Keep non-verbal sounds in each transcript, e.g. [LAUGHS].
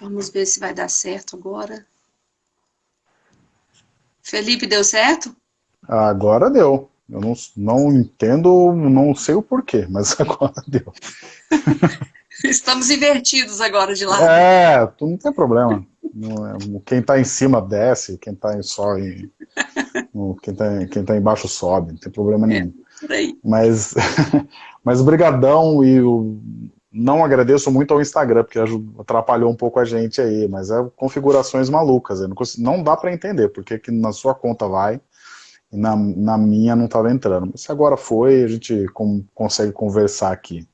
Vamos ver se vai dar certo agora. Felipe, deu certo? Agora deu. Eu não, não entendo, não sei o porquê, mas [LAUGHS] agora deu. [LAUGHS] Estamos invertidos agora de lado. É, não tem problema. É, quem está em cima desce, quem está só em, quem está quem tá embaixo sobe, não tem problema nenhum. É, mas, [LAUGHS] mas brigadão e o, não agradeço muito ao Instagram, porque atrapalhou um pouco a gente aí, mas é configurações malucas, não, consigo, não, dá para entender porque que na sua conta vai e na, na minha não estava entrando. Mas se agora foi, a gente com, consegue conversar aqui.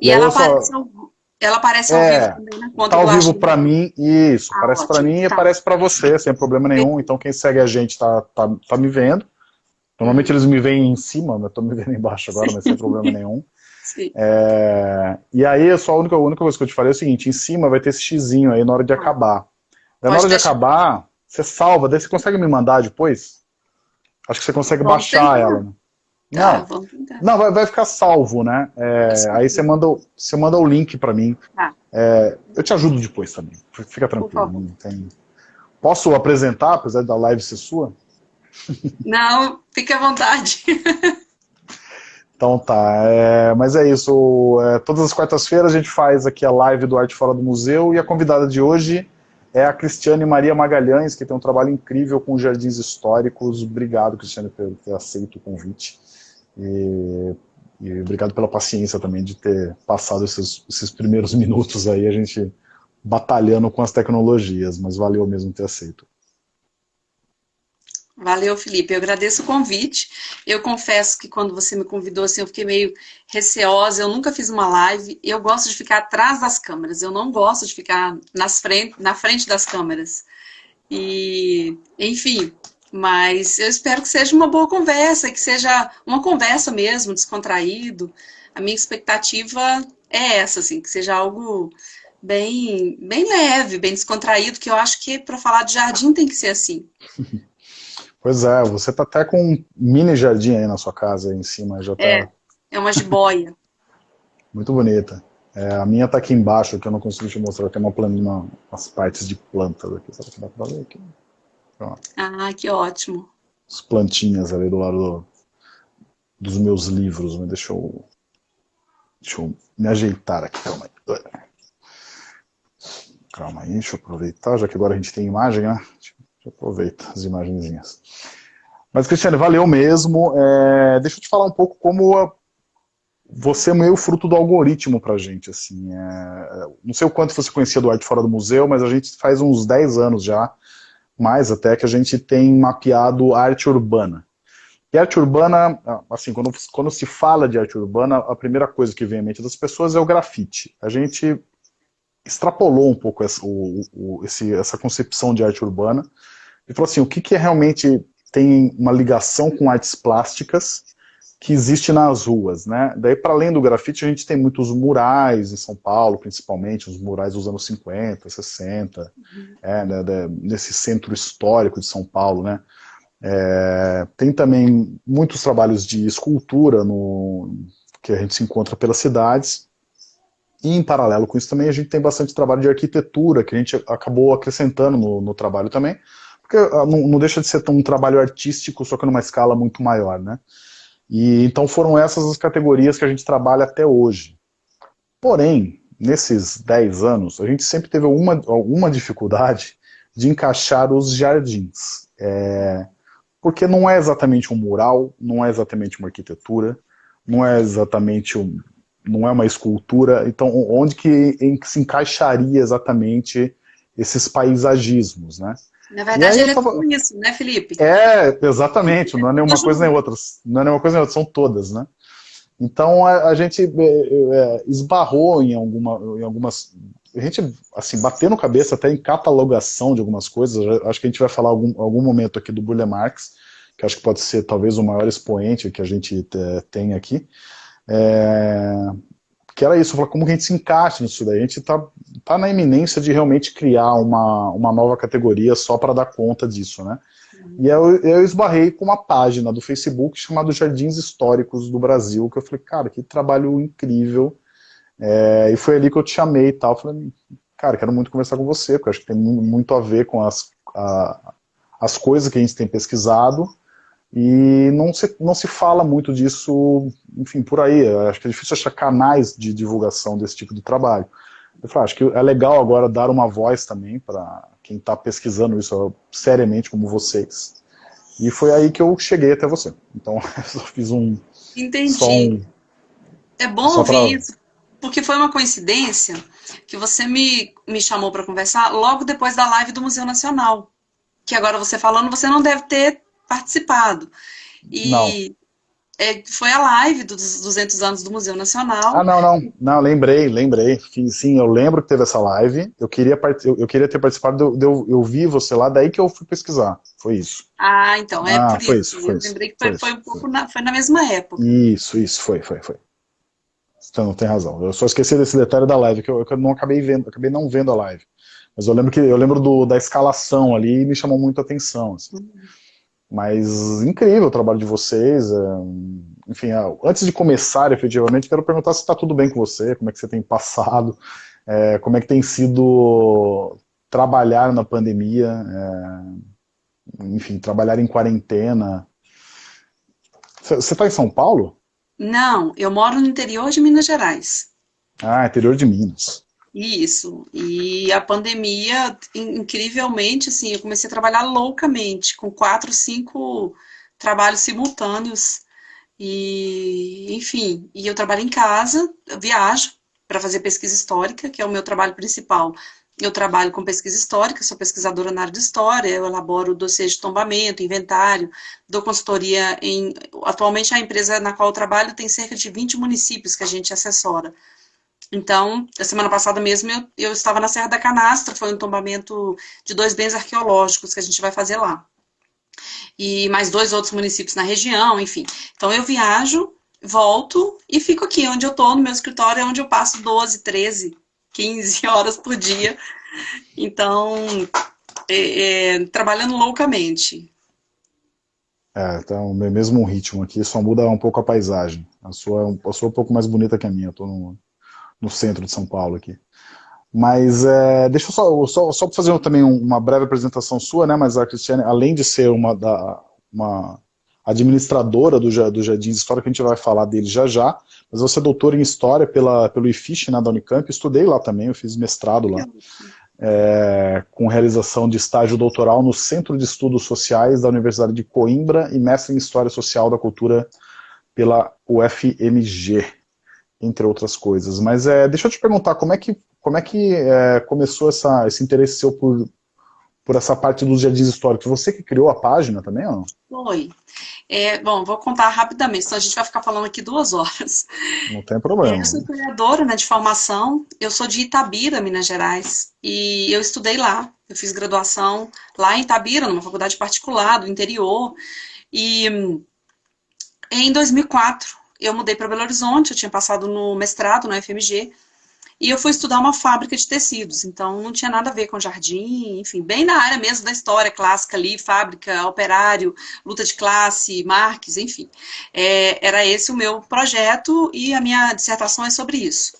E, e ela, aparece ao, ela aparece ao é, vivo também na conta Tá ao vivo para mim, isso, ah, aparece para mim tá. e aparece para você, sem problema nenhum. Então quem segue a gente tá, tá, tá me vendo. Normalmente eles me veem em cima, eu tô me vendo embaixo agora, mas sem problema nenhum. É, e aí, só a única, a única coisa que eu te falei é o seguinte, em cima vai ter esse xizinho aí na hora de ah. acabar. na hora de acabar, você salva, daí você consegue me mandar depois? Acho que você consegue baixar ela. Né? Tá, não, não vai, vai, ficar salvo, né? É, aí você manda, você manda o link para mim. Tá. É, eu te ajudo depois também. Fica tranquilo. Tem... Posso apresentar, apesar da live ser sua? Não, fique à vontade. [LAUGHS] Então tá, é, mas é isso, é, todas as quartas-feiras a gente faz aqui a live do Arte Fora do Museu e a convidada de hoje é a Cristiane Maria Magalhães, que tem um trabalho incrível com jardins históricos. Obrigado, Cristiane, por ter aceito o convite. E, e obrigado pela paciência também de ter passado esses, esses primeiros [LAUGHS] minutos aí, a gente batalhando com as tecnologias, mas valeu mesmo ter aceito. Valeu, Felipe. Eu agradeço o convite. Eu confesso que quando você me convidou, assim, eu fiquei meio receosa. Eu nunca fiz uma live. Eu gosto de ficar atrás das câmeras. Eu não gosto de ficar nas frente, na frente das câmeras. E, enfim, mas eu espero que seja uma boa conversa, que seja uma conversa mesmo, descontraído. A minha expectativa é essa, assim, que seja algo bem, bem leve, bem descontraído, que eu acho que para falar de jardim tem que ser assim. [LAUGHS] Pois é, você tá até com um mini jardim aí na sua casa, aí em cima. Já tá... É, é uma jiboia. [LAUGHS] Muito bonita. É, a minha tá aqui embaixo, que eu não consigo te mostrar, tem uma plantinha, umas partes de plantas aqui. Será que dá pra ver aqui? Pronto. Ah, que ótimo. As plantinhas ali do lado do, dos meus livros, mas deixa eu, deixa eu me ajeitar aqui, calma aí. Calma aí, deixa eu aproveitar, já que agora a gente tem imagem, né? Aproveita as imagenzinhas. Mas, Cristiane, valeu mesmo. É, deixa eu te falar um pouco como a, você é meio fruto do algoritmo pra gente. Assim, é, não sei o quanto você conhecia do Arte Fora do Museu, mas a gente faz uns 10 anos já, mais até, que a gente tem mapeado arte urbana. E arte urbana, assim, quando, quando se fala de arte urbana, a primeira coisa que vem à mente das pessoas é o grafite. A gente extrapolou um pouco essa, o, o, esse, essa concepção de arte urbana e falou assim, o que, que é realmente tem uma ligação com artes plásticas que existe nas ruas, né? Daí, para além do grafite, a gente tem muitos murais em São Paulo, principalmente, os murais dos anos 50, 60, uhum. é, né, nesse centro histórico de São Paulo, né? É, tem também muitos trabalhos de escultura no, que a gente se encontra pelas cidades, e em paralelo com isso também a gente tem bastante trabalho de arquitetura, que a gente acabou acrescentando no, no trabalho também, porque ah, não, não, deixa de ser um trabalho artístico, só que numa escala muito maior, né? E então foram essas as categorias que a gente trabalha até hoje. Porém, nesses 10 anos, a gente sempre teve alguma, alguma dificuldade de encaixar os jardins. É, porque não é exatamente um mural, não é exatamente uma arquitetura, não é exatamente um, não é uma escultura, então onde que, em que se encaixaria exatamente esses paisagismos, né? Na verdade, ele é tudo isso, né, Felipe? É, exatamente, não é nenhuma coisa nem outra, não é nenhuma coisa nem outra, são todas, né? Então a, a gente é, é, esbarrou em, alguma, em algumas. A gente, assim, batendo cabeça até em catalogação de algumas coisas. Acho que a gente vai falar algum, algum momento aqui do Burle Marx, que acho que pode ser talvez o maior expoente que a gente é, tem aqui. É, que era isso, como que a gente se encaixa nisso daí. A gente está tá na iminência de realmente criar uma, uma nova categoria só para dar conta disso, né? E eu, eu esbarrei com uma página do Facebook chamada Jardins Históricos do Brasil, que eu falei, cara, que trabalho incrível. É, e foi ali que eu te chamei e tal. Falei, cara, quero muito conversar com você, porque acho que tem muito a ver com as, a, as coisas que a gente tem pesquisado, e não se, não se fala muito disso, enfim, por aí. Acho que é difícil achar canais de divulgação desse tipo de trabalho. Eu falei, acho que é legal agora dar uma voz também para quem está pesquisando isso seriamente, como vocês. E foi aí que eu cheguei até você. Então, [LAUGHS] eu só fiz um... Entendi. Um, é bom ouvir pra... isso, porque foi uma coincidência que você me, me chamou para conversar logo depois da live do Museu Nacional. Que agora você falando, você não deve ter participado. E não. É, foi a live dos 200 anos do Museu Nacional. Ah, não, não. Não, lembrei, lembrei. Sim, eu lembro que teve essa live. Eu queria, eu, eu queria ter participado, de, eu, eu vi você lá, daí que eu fui pesquisar. Foi isso. Ah, então, é ah, por foi isso. isso foi eu isso, lembrei que foi, foi, foi um pouco na, foi na mesma época. Isso, isso, foi, foi, foi. Então, tem razão. Eu só esqueci desse detalhe da live, que eu, eu não acabei vendo, acabei não vendo a live. Mas eu lembro que eu lembro do, da escalação ali e me chamou muito a atenção. Assim. Uhum. Mas incrível o trabalho de vocês. É, enfim, é, antes de começar efetivamente, quero perguntar se está tudo bem com você, como é que você tem passado, é, como é que tem sido trabalhar na pandemia, enfim, trabalhar em quarentena. Você está em São Paulo? Não, eu moro no interior de Minas Gerais. Ah, interior de Minas. Isso, e a pandemia, incrivelmente, assim, eu comecei a trabalhar loucamente, com quatro, cinco trabalhos simultâneos, e, enfim, e eu trabalho em casa, viajo para fazer pesquisa histórica, que é o meu trabalho principal. Eu trabalho com pesquisa histórica, sou pesquisadora na área de história, eu elaboro dossiês de tombamento, inventário, dou consultoria em... Atualmente a empresa na qual eu trabalho tem cerca de 20 municípios que a gente assessora. Então, a semana passada mesmo, eu, eu estava na Serra da Canastra, foi um tombamento de dois bens arqueológicos que a gente vai fazer lá. E mais dois outros municípios na região, enfim. Então, eu viajo, volto e fico aqui, onde eu estou, no meu escritório, é onde eu passo 12, 13, 15 horas por dia. Então, é, é, trabalhando loucamente. É, tá o mesmo ritmo aqui, só muda um pouco a paisagem. A sua, a sua é um pouco mais bonita que a minha, eu tô no centro de São Paulo aqui. Mas é, deixa eu só, só, só fazer também uma breve apresentação sua, né? Mas a Cristiane, além de ser uma, da, uma administradora do, do Jardins História, que a gente vai falar dele já já, mas você é doutora em História pela, pelo IFISH, né, da Unicamp, estudei lá também, eu fiz mestrado lá, é, com realização de estágio doutoral no Centro de Estudos Sociais da Universidade de Coimbra e mestre em História Social da Cultura pela UFMG entre outras coisas. Mas é, deixa eu te perguntar, como é que, como é que é, começou essa, esse interesse seu por, por essa parte dos jardins históricos? Você que criou a página também ou não? Foi. É, bom, vou contar rapidamente, senão a gente vai ficar falando aqui duas horas. Não tem problema. Eu sou criadora né, de formação, eu sou de Itabira, Minas Gerais, e eu estudei lá. Eu fiz graduação lá em Itabira, numa faculdade particular do interior, e em 2004 eu mudei para Belo Horizonte, eu tinha passado no mestrado no FMG, e eu fui estudar uma fábrica de tecidos, então não tinha nada a ver com jardim, enfim, bem na área mesmo da história clássica ali, fábrica, operário, luta de classe, Marx, enfim. É, era esse o meu projeto e a minha dissertação é sobre isso.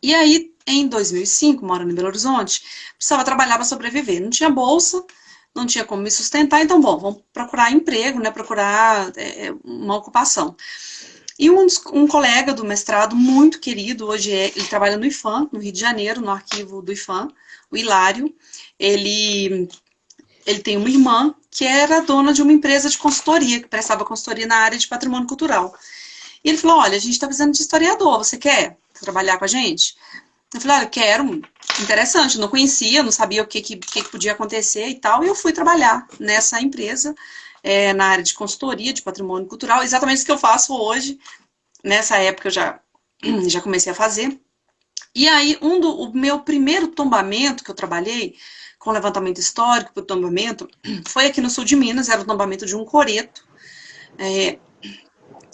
E aí, em 2005, morando em Belo Horizonte, precisava trabalhar para sobreviver. Não tinha bolsa, não tinha como me sustentar, então, bom, vamos procurar emprego, né, procurar é, uma ocupação. E um, um, colega do mestrado, muito querido, hoje é, ele trabalha no IFAM, no Rio de Janeiro, no arquivo do IFAM, o Hilário. Ele, ele tem uma irmã que era dona de uma empresa de consultoria, que prestava consultoria na área de patrimônio cultural. E ele falou, olha, a gente está precisando de historiador, você quer trabalhar com a gente? Eu falei, olha, quero, interessante, não conhecia, não sabia o que, que, que podia acontecer e tal, e eu fui trabalhar nessa empresa, é, na área de consultoria de patrimônio cultural, exatamente o que eu faço hoje. Nessa época eu já, [CLEARS THROAT] já comecei a fazer. E aí, um do, o meu primeiro tombamento que eu trabalhei, com levantamento histórico para o tombamento, [CLEARS THROAT] foi aqui no sul de Minas, era o tombamento de um coreto, é,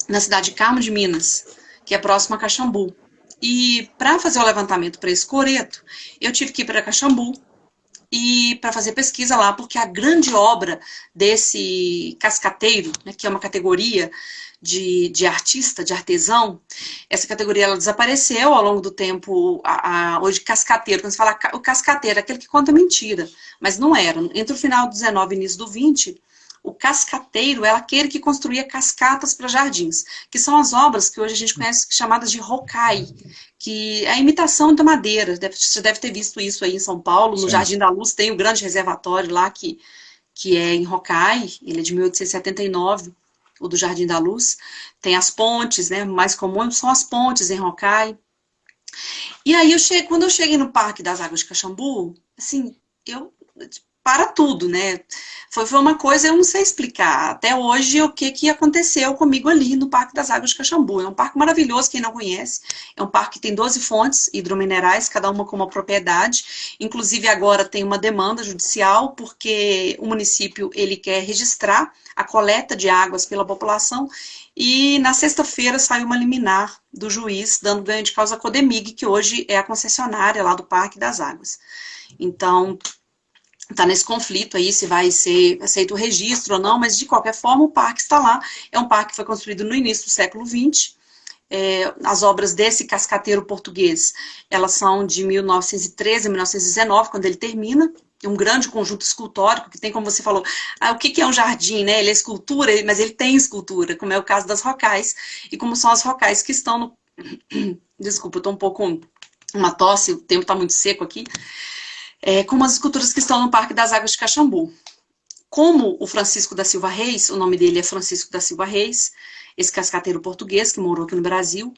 na cidade de Carmo de Minas, que é próximo a Caxambu. E para fazer o levantamento para esse coreto, eu tive que ir para Caxambu, e para fazer pesquisa lá, porque a grande obra desse cascateiro, né, que é uma categoria de, de, artista, de artesão, essa categoria ela desapareceu ao longo do tempo, a, a, hoje cascateiro, quando você fala o cascateiro, é aquele que conta mentira, mas não era. Entre o final do 19 e início do 20, o cascateiro é aquele que construía cascatas para jardins, que são as obras que hoje a gente conhece chamadas de rokai, que é a imitação da madeira. Deve, você deve ter visto isso aí em São Paulo, no Sim. Jardim da Luz tem o grande reservatório lá que, que é em rokai, ele é de 1879, o do Jardim da Luz. Tem as pontes, né? Mais comum são as pontes em rokai. E aí, eu cheguei, quando eu cheguei no Parque das Águas de Caxambu, assim, eu para tudo, né? Foi, foi uma coisa, eu não sei explicar até hoje o que, que aconteceu comigo ali no Parque das Águas de Caxambu. É um parque maravilhoso, quem não conhece. É um parque que tem 12 fontes hidrominerais, cada uma com uma propriedade. Inclusive agora tem uma demanda judicial, porque o município ele quer registrar a coleta de águas pela população e na sexta-feira saiu uma liminar do juiz dando ganho de causa a Codemig, que hoje é a concessionária lá do Parque das Águas. Então, está nesse conflito aí, se vai ser aceito o registro ou não, mas de qualquer forma o parque está lá. É um parque que foi construído no início do século XX. É, as obras desse cascateiro português, elas são de 1913 a 1919, quando ele termina. É um grande conjunto escultórico, que tem, como você falou, ah, o que, que é um jardim, né? Ele é escultura, mas ele tem escultura, como é o caso das rocais, e como são as rocais que estão no... [COUGHS] Desculpa, estou um pouco uma tosse, o tempo está muito seco aqui é, como as esculturas que estão no Parque das Águas de Caxambu. Como o Francisco da Silva Reis, o nome dele é Francisco da Silva Reis, esse cascateiro português que morou aqui no Brasil,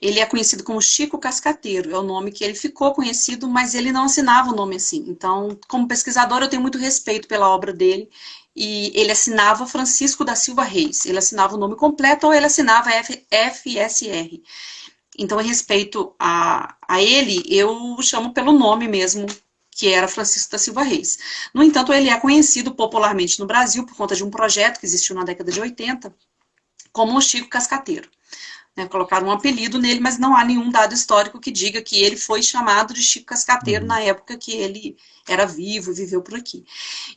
ele é conhecido como Chico Cascateiro, é o nome que ele ficou conhecido, mas ele não assinava o nome assim. Então, como pesquisador, eu tenho muito respeito pela obra dele, e ele assinava Francisco da Silva Reis, ele assinava o nome completo ou ele assinava FSR. Então, em respeito a, a ele, eu chamo pelo nome mesmo que era Francisco da Silva Reis. No entanto, ele é conhecido popularmente no Brasil por conta de um projeto que existiu na década de 80, como o Chico Cascateiro. Né, colocaram um apelido nele, mas não há nenhum dado histórico que diga que ele foi chamado de Chico Cascateiro uhum. na época que ele era vivo e viveu por aqui.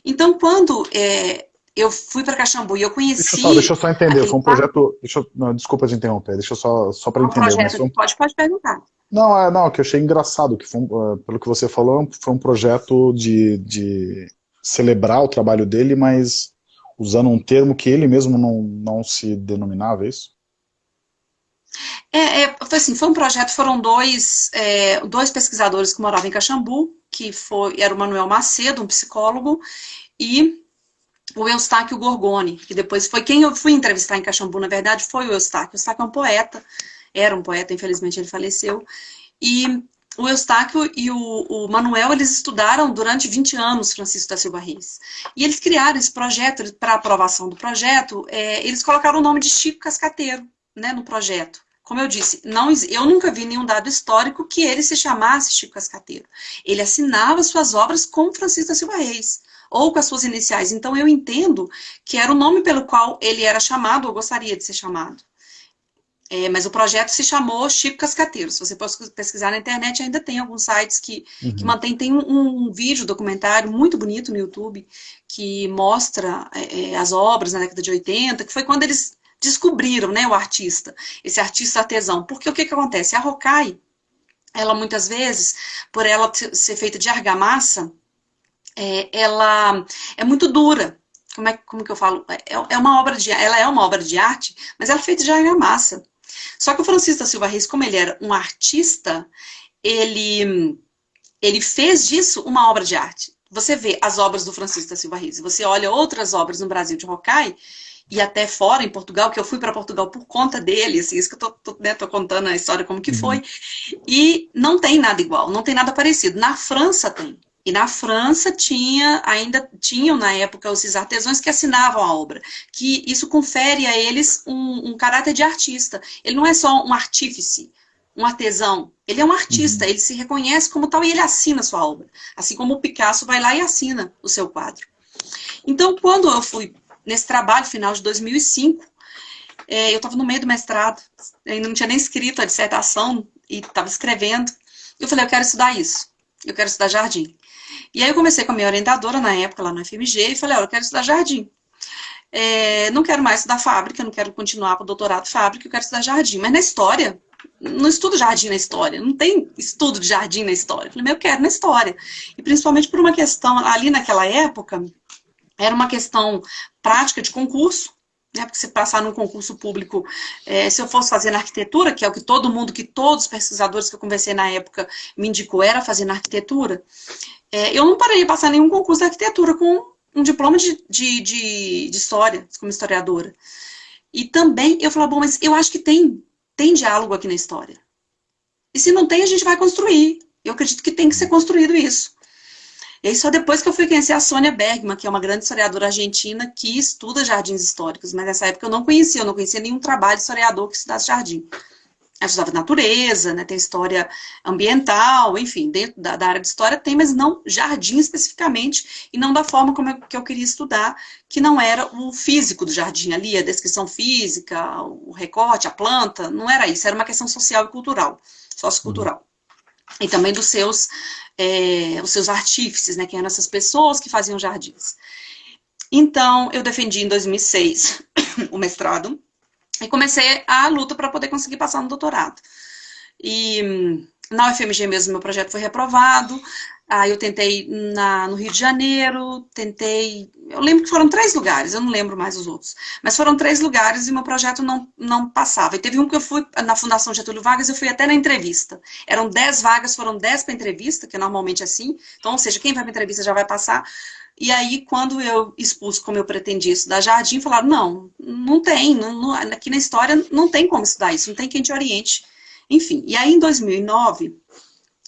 Então, quando é, eu fui para Caxambu e eu conheci... Deixa eu só, deixa eu só entender, foi um projeto... Deixa eu, não, desculpa te interromper, deixa eu só, só para um entender. Projeto, um... Pode, pode perguntar. Não, é, não, que eu achei engraçado, que uh, pelo que você falou, foi um projeto de, de celebrar o trabalho dele, mas usando um termo que ele mesmo não, não se denominava, é isso? É, é, foi assim, foi um projeto, foram dois, é, dois pesquisadores que moravam em Caxambu, que foi, era o Manuel Macedo, um psicólogo, e o Eustáquio Gorgoni, que depois foi quem eu fui entrevistar em Caxambu, na verdade, foi o Eustáquio. O Eustáquio é um poeta, era um poeta, infelizmente ele faleceu, e o Eustáquio e o, o, Manuel, eles estudaram durante 20 anos Francisco da Silva Reis. E eles criaram esse projeto, para aprovação do projeto, é, eles colocaram o nome de Chico Cascateiro né, no projeto. Como eu disse, não, eu nunca vi nenhum dado histórico que ele se chamasse Chico Cascateiro. Ele assinava suas obras com Francisco da Silva Reis, ou com as suas iniciais. Então eu entendo que era o nome pelo qual ele era chamado, ou gostaria de ser chamado. É, mas o projeto se chamou Chico Cascateiro. Se você pesquisar na internet, ainda tem alguns sites que, uhum. que mantém. Tem um, um, vídeo, documentário muito bonito no YouTube, que mostra é, é, as obras na década de 80, que foi quando eles descobriram né, o artista, esse artista artesão. Porque o que, que acontece? A Rokai, ela muitas vezes, por ela ser feita de argamassa, é, ela é muito dura. Como, é, como que eu falo? É, é uma obra de, ela é uma obra de arte, mas ela é feita de argamassa. Só que o Francisco da Silva Reis, como ele era um artista, ele, ele fez disso uma obra de arte. Você vê as obras do Francisco da Silva Reis, você olha outras obras no Brasil de Rokai, e até fora, em Portugal, que eu fui para Portugal por conta dele, assim, isso que eu tô, tô, né, tô contando a história como que uhum. foi, e não tem nada igual, não tem nada parecido. Na França tem. E na França tinha, ainda tinham na época esses artesãos que assinavam a obra, que isso confere a eles um, um caráter de artista. Ele não é só um artífice, um artesão, ele é um artista, uhum. ele se reconhece como tal e ele assina a sua obra. Assim como o Picasso vai lá e assina o seu quadro. Então, quando eu fui nesse trabalho, final de 2005, é, eu estava no meio do mestrado, ainda não tinha nem escrito a dissertação e estava escrevendo. Eu falei, eu quero estudar isso, eu quero estudar jardim. E aí eu comecei com a minha orientadora na época, lá no FMG, e falei, olha, eu quero estudar jardim. É, não quero mais estudar fábrica, não quero continuar para o doutorado fábrica, eu quero estudar jardim. Mas na história, não estudo jardim na história, não tem estudo de jardim na história. Eu falei, mas eu quero na história. E principalmente por uma questão, ali naquela época, era uma questão prática de concurso, né, porque se passar num concurso público, é, se eu fosse fazer na arquitetura, que é o que todo mundo, que todos os pesquisadores que eu conversei na época me indicou era fazer na arquitetura, é, eu não pararia passar nenhum concurso de arquitetura com um diploma de, de, de, de história, como historiadora. E também eu falava, bom, mas eu acho que tem, tem diálogo aqui na história. E se não tem, a gente vai construir. Eu acredito que tem que ser construído isso. E aí só depois que eu fui conhecer a Sônia Bergman, que é uma grande historiadora argentina que estuda jardins históricos, mas nessa época eu não conhecia, eu não conhecia nenhum trabalho de historiador que estudasse jardim estudava natureza, né, tem história ambiental, enfim, dentro da, da, área de história tem, mas não jardim especificamente, e não da forma como eu, que eu queria estudar, que não era o físico do jardim ali, a descrição física, o recorte, a planta, não era isso, era uma questão social e cultural, sociocultural. Uhum. E também dos seus, é, os seus artífices, né, que eram essas pessoas que faziam jardins. Então, eu defendi em 2006 [COUGHS] o mestrado, e comecei a luta para poder conseguir passar no doutorado. E na UFMG mesmo, meu projeto foi reprovado. Aí eu tentei na, no Rio de Janeiro, tentei... Eu lembro que foram três lugares, eu não lembro mais os outros. Mas foram três lugares e meu projeto não, não passava. E teve um que eu fui na Fundação Getúlio Vargas, eu fui até na entrevista. Eram dez vagas, foram dez para entrevista, que é normalmente assim. Então, ou seja, quem vai para entrevista já vai passar. E aí, quando eu expus como eu pretendia estudar jardim, falaram, não, não tem, não, não, aqui na história não tem como estudar isso, não tem quem te oriente. Enfim, e aí em 2009,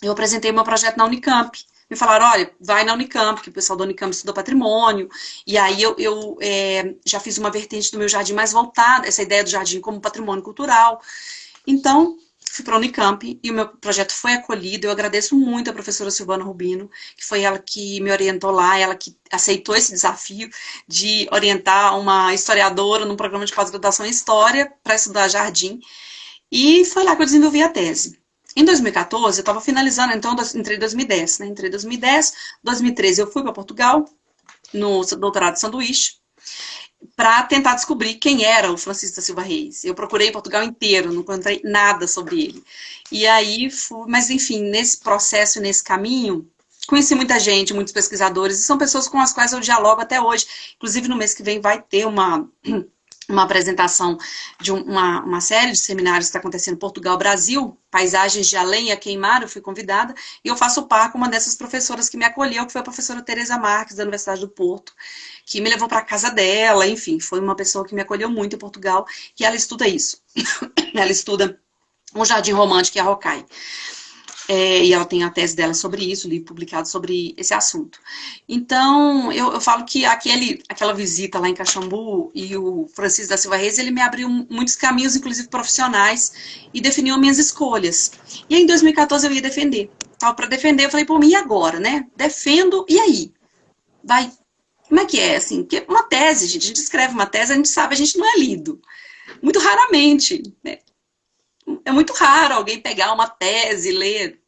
eu apresentei meu projeto na Unicamp. Me falaram, olha, vai na Unicamp, que o pessoal da Unicamp estudou patrimônio, e aí eu, eu é, já fiz uma vertente do meu jardim mais voltada, essa ideia do jardim como patrimônio cultural. Então, fui para a Unicamp e o meu projeto foi acolhido. Eu agradeço muito a professora Silvana Rubino, que foi ela que me orientou lá, ela que aceitou esse desafio de orientar uma historiadora num programa de pós-graduação em História para estudar jardim. E foi lá que eu desenvolvi a tese. Em 2014, eu estava finalizando, então, entrei em 2010, né? Entrei em 2010, 2013 eu fui para Portugal, no doutorado de sanduíche, para tentar descobrir quem era o Francisco da Silva Reis. Eu procurei Portugal inteiro, não encontrei nada sobre ele. E aí, mas enfim, nesse processo, nesse caminho, conheci muita gente, muitos pesquisadores, e são pessoas com as quais eu dialogo até hoje. Inclusive, no mês que vem vai ter uma [CLEARS THROAT] uma apresentação de uma, uma série de seminários que está acontecendo em Portugal, Brasil, Paisagens de Além a Queimar, eu fui convidada, e eu faço par com uma dessas professoras que me acolheu, que foi a professora Tereza Marques, da Universidade do Porto, que me levou para casa dela, enfim, foi uma pessoa que me acolheu muito em Portugal, e ela estuda isso. [COUGHS] ela estuda o Jardim Romântico e a Rocaille. É, e ela tem a tese dela sobre isso, livro publicado sobre esse assunto. Então, eu, eu, falo que aquele, aquela visita lá em Caxambu e o Francisco da Silva Reis, ele me abriu muitos caminhos, inclusive profissionais, e definiu minhas escolhas. E aí, em 2014 eu ia defender. Tava para defender, eu falei, pô, e agora, né? Defendo, e aí? Vai, como é que é, assim? Porque uma tese, gente, a gente escreve uma tese, a gente sabe, a gente não é lido. Muito raramente, né? é muito raro alguém pegar uma tese e ler.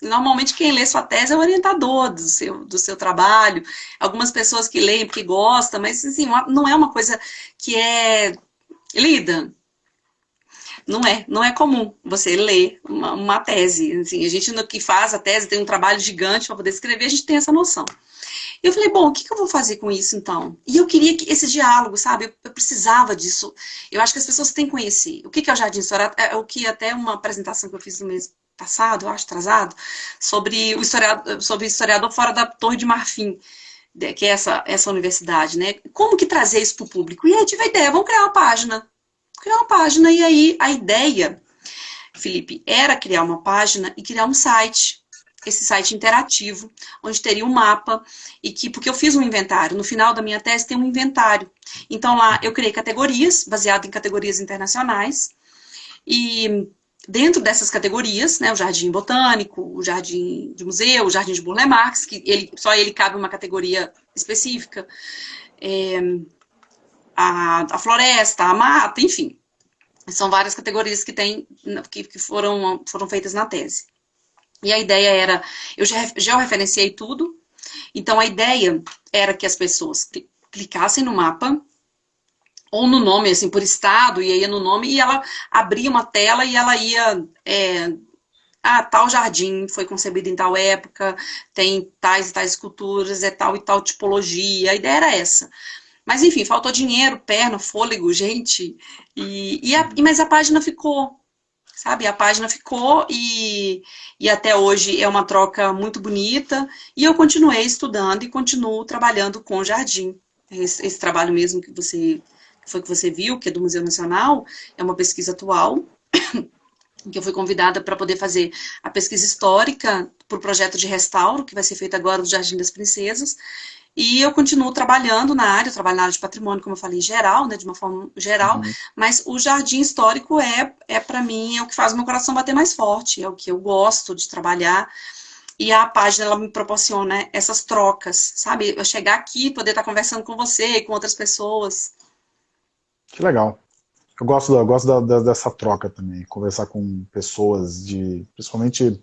Normalmente quem lê sua tese é o orientador do seu, do seu trabalho. Algumas pessoas que leem porque gostam, mas assim, não é uma coisa que é lida. Não é, não é comum você ler uma, uma tese. Assim, a gente que faz a tese tem um trabalho gigante para poder escrever, a gente tem essa noção. Eu falei, bom, o que, que, eu vou fazer com isso então? E eu queria que esse diálogo, sabe? Eu, eu precisava disso. Eu acho que as pessoas têm que conhecer. O que, que é o Jardim História? É o que até uma apresentação que eu fiz no mês passado, eu acho, atrasado, sobre o historiador, sobre o historiador fora da Torre de Marfim, que é essa, essa universidade, né? Como que trazer isso para o público? E aí tive a ideia, vamos criar uma página. Criar uma página, e aí a ideia, Felipe, era criar uma página e criar um site esse site interativo, onde teria um mapa, e que, porque eu fiz um inventário, no final da minha tese tem um inventário. Então lá eu criei categorias, baseado em categorias internacionais, e dentro dessas categorias, né, o jardim botânico, o jardim de museu, o jardim de Burle Marx, que ele, só ele cabe uma categoria específica, é, a, a floresta, a mata, enfim. São várias categorias que, tem, que, que foram, foram feitas na tese. E a ideia era, eu já georreferenciei tudo, então a ideia era que as pessoas clicassem no mapa, ou no nome, assim, por estado, e aí no nome, e ela abria uma tela e ela ia é, ah, tal jardim foi concebido em tal época, tem tais e tais esculturas, é tal e tal tipologia, a ideia era essa. Mas enfim, faltou dinheiro, perna, fôlego, [LAUGHS] gente, e, e, a, mas a página ficou, sabe? A página ficou e, e até hoje é uma troca muito bonita, e eu continuei estudando e continuo trabalhando com jardim. Esse, esse trabalho mesmo que você que foi que você viu, que é do Museu Nacional, é uma pesquisa atual, [COUGHS] que eu fui convidada para poder fazer a pesquisa histórica para o projeto de restauro, que vai ser feito agora do Jardim das Princesas, e eu continuo trabalhando na área, eu trabalho na área de patrimônio, como eu falei, geral, né, de uma forma geral, uhum. mas o jardim histórico é, é para mim, é o que faz o meu coração bater mais forte, é o que eu gosto de trabalhar, e a página, ela me proporciona essas trocas, sabe? Eu chegar aqui, poder estar conversando com você e com outras pessoas. Que legal. Eu gosto, eu gosto da, da, dessa troca também, conversar com pessoas de, principalmente,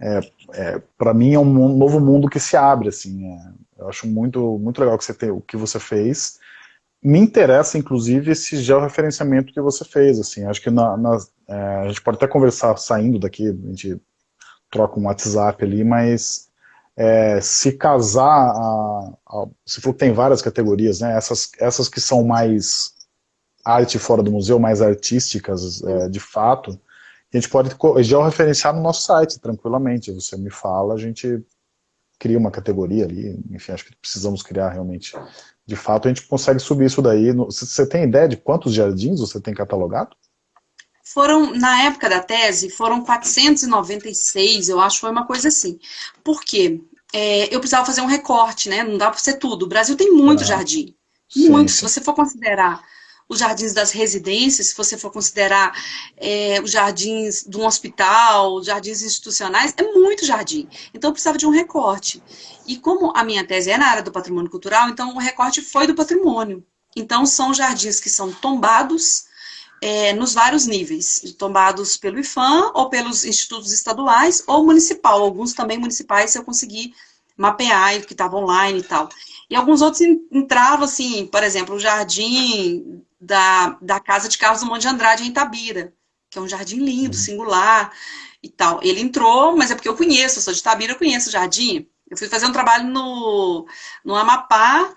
é, é, para mim é um novo mundo que se abre, assim, é, eu acho muito, muito legal que você tem, o que você fez, me interessa, inclusive, esse georreferenciamento que você fez, assim, acho que na, na é, a gente pode até conversar saindo daqui, a gente troca um WhatsApp ali, mas é, se casar, a, a, tem várias categorias, né, essas, essas que são mais arte fora do museu, mais artísticas, é, de fato, a gente pode georreferenciar no nosso site, tranquilamente. Você me fala, a gente cria uma categoria ali, enfim, acho que precisamos criar realmente. De fato, a gente consegue subir isso daí. Você tem ideia de quantos jardins você tem catalogado? Foram, na época da tese, foram 496, eu acho, foi uma coisa assim. Por quê? É, eu precisava fazer um recorte, né? Não dá para ser tudo. O Brasil tem muito ah, jardim. Muito. Sim, sim. Se você for considerar os jardins das residências, se você for considerar é, os jardins de um hospital, os jardins institucionais, é muito jardim. Então, eu precisava de um recorte. E como a minha tese é na área do patrimônio cultural, então o recorte foi do patrimônio. Então, são jardins que são tombados é, nos vários níveis, tombados pelo IFAM ou pelos institutos estaduais ou municipal. Alguns também municipais eu consegui mapear, que estava online e tal. E alguns outros entravam, assim, por exemplo, o jardim da, da casa de Carlos Monte de Andrade, em Itabira, que é um jardim lindo, uhum. singular e tal. Ele entrou, mas é porque eu conheço, eu sou de Itabira, eu conheço o jardim. Eu fui fazer um trabalho no, no Amapá,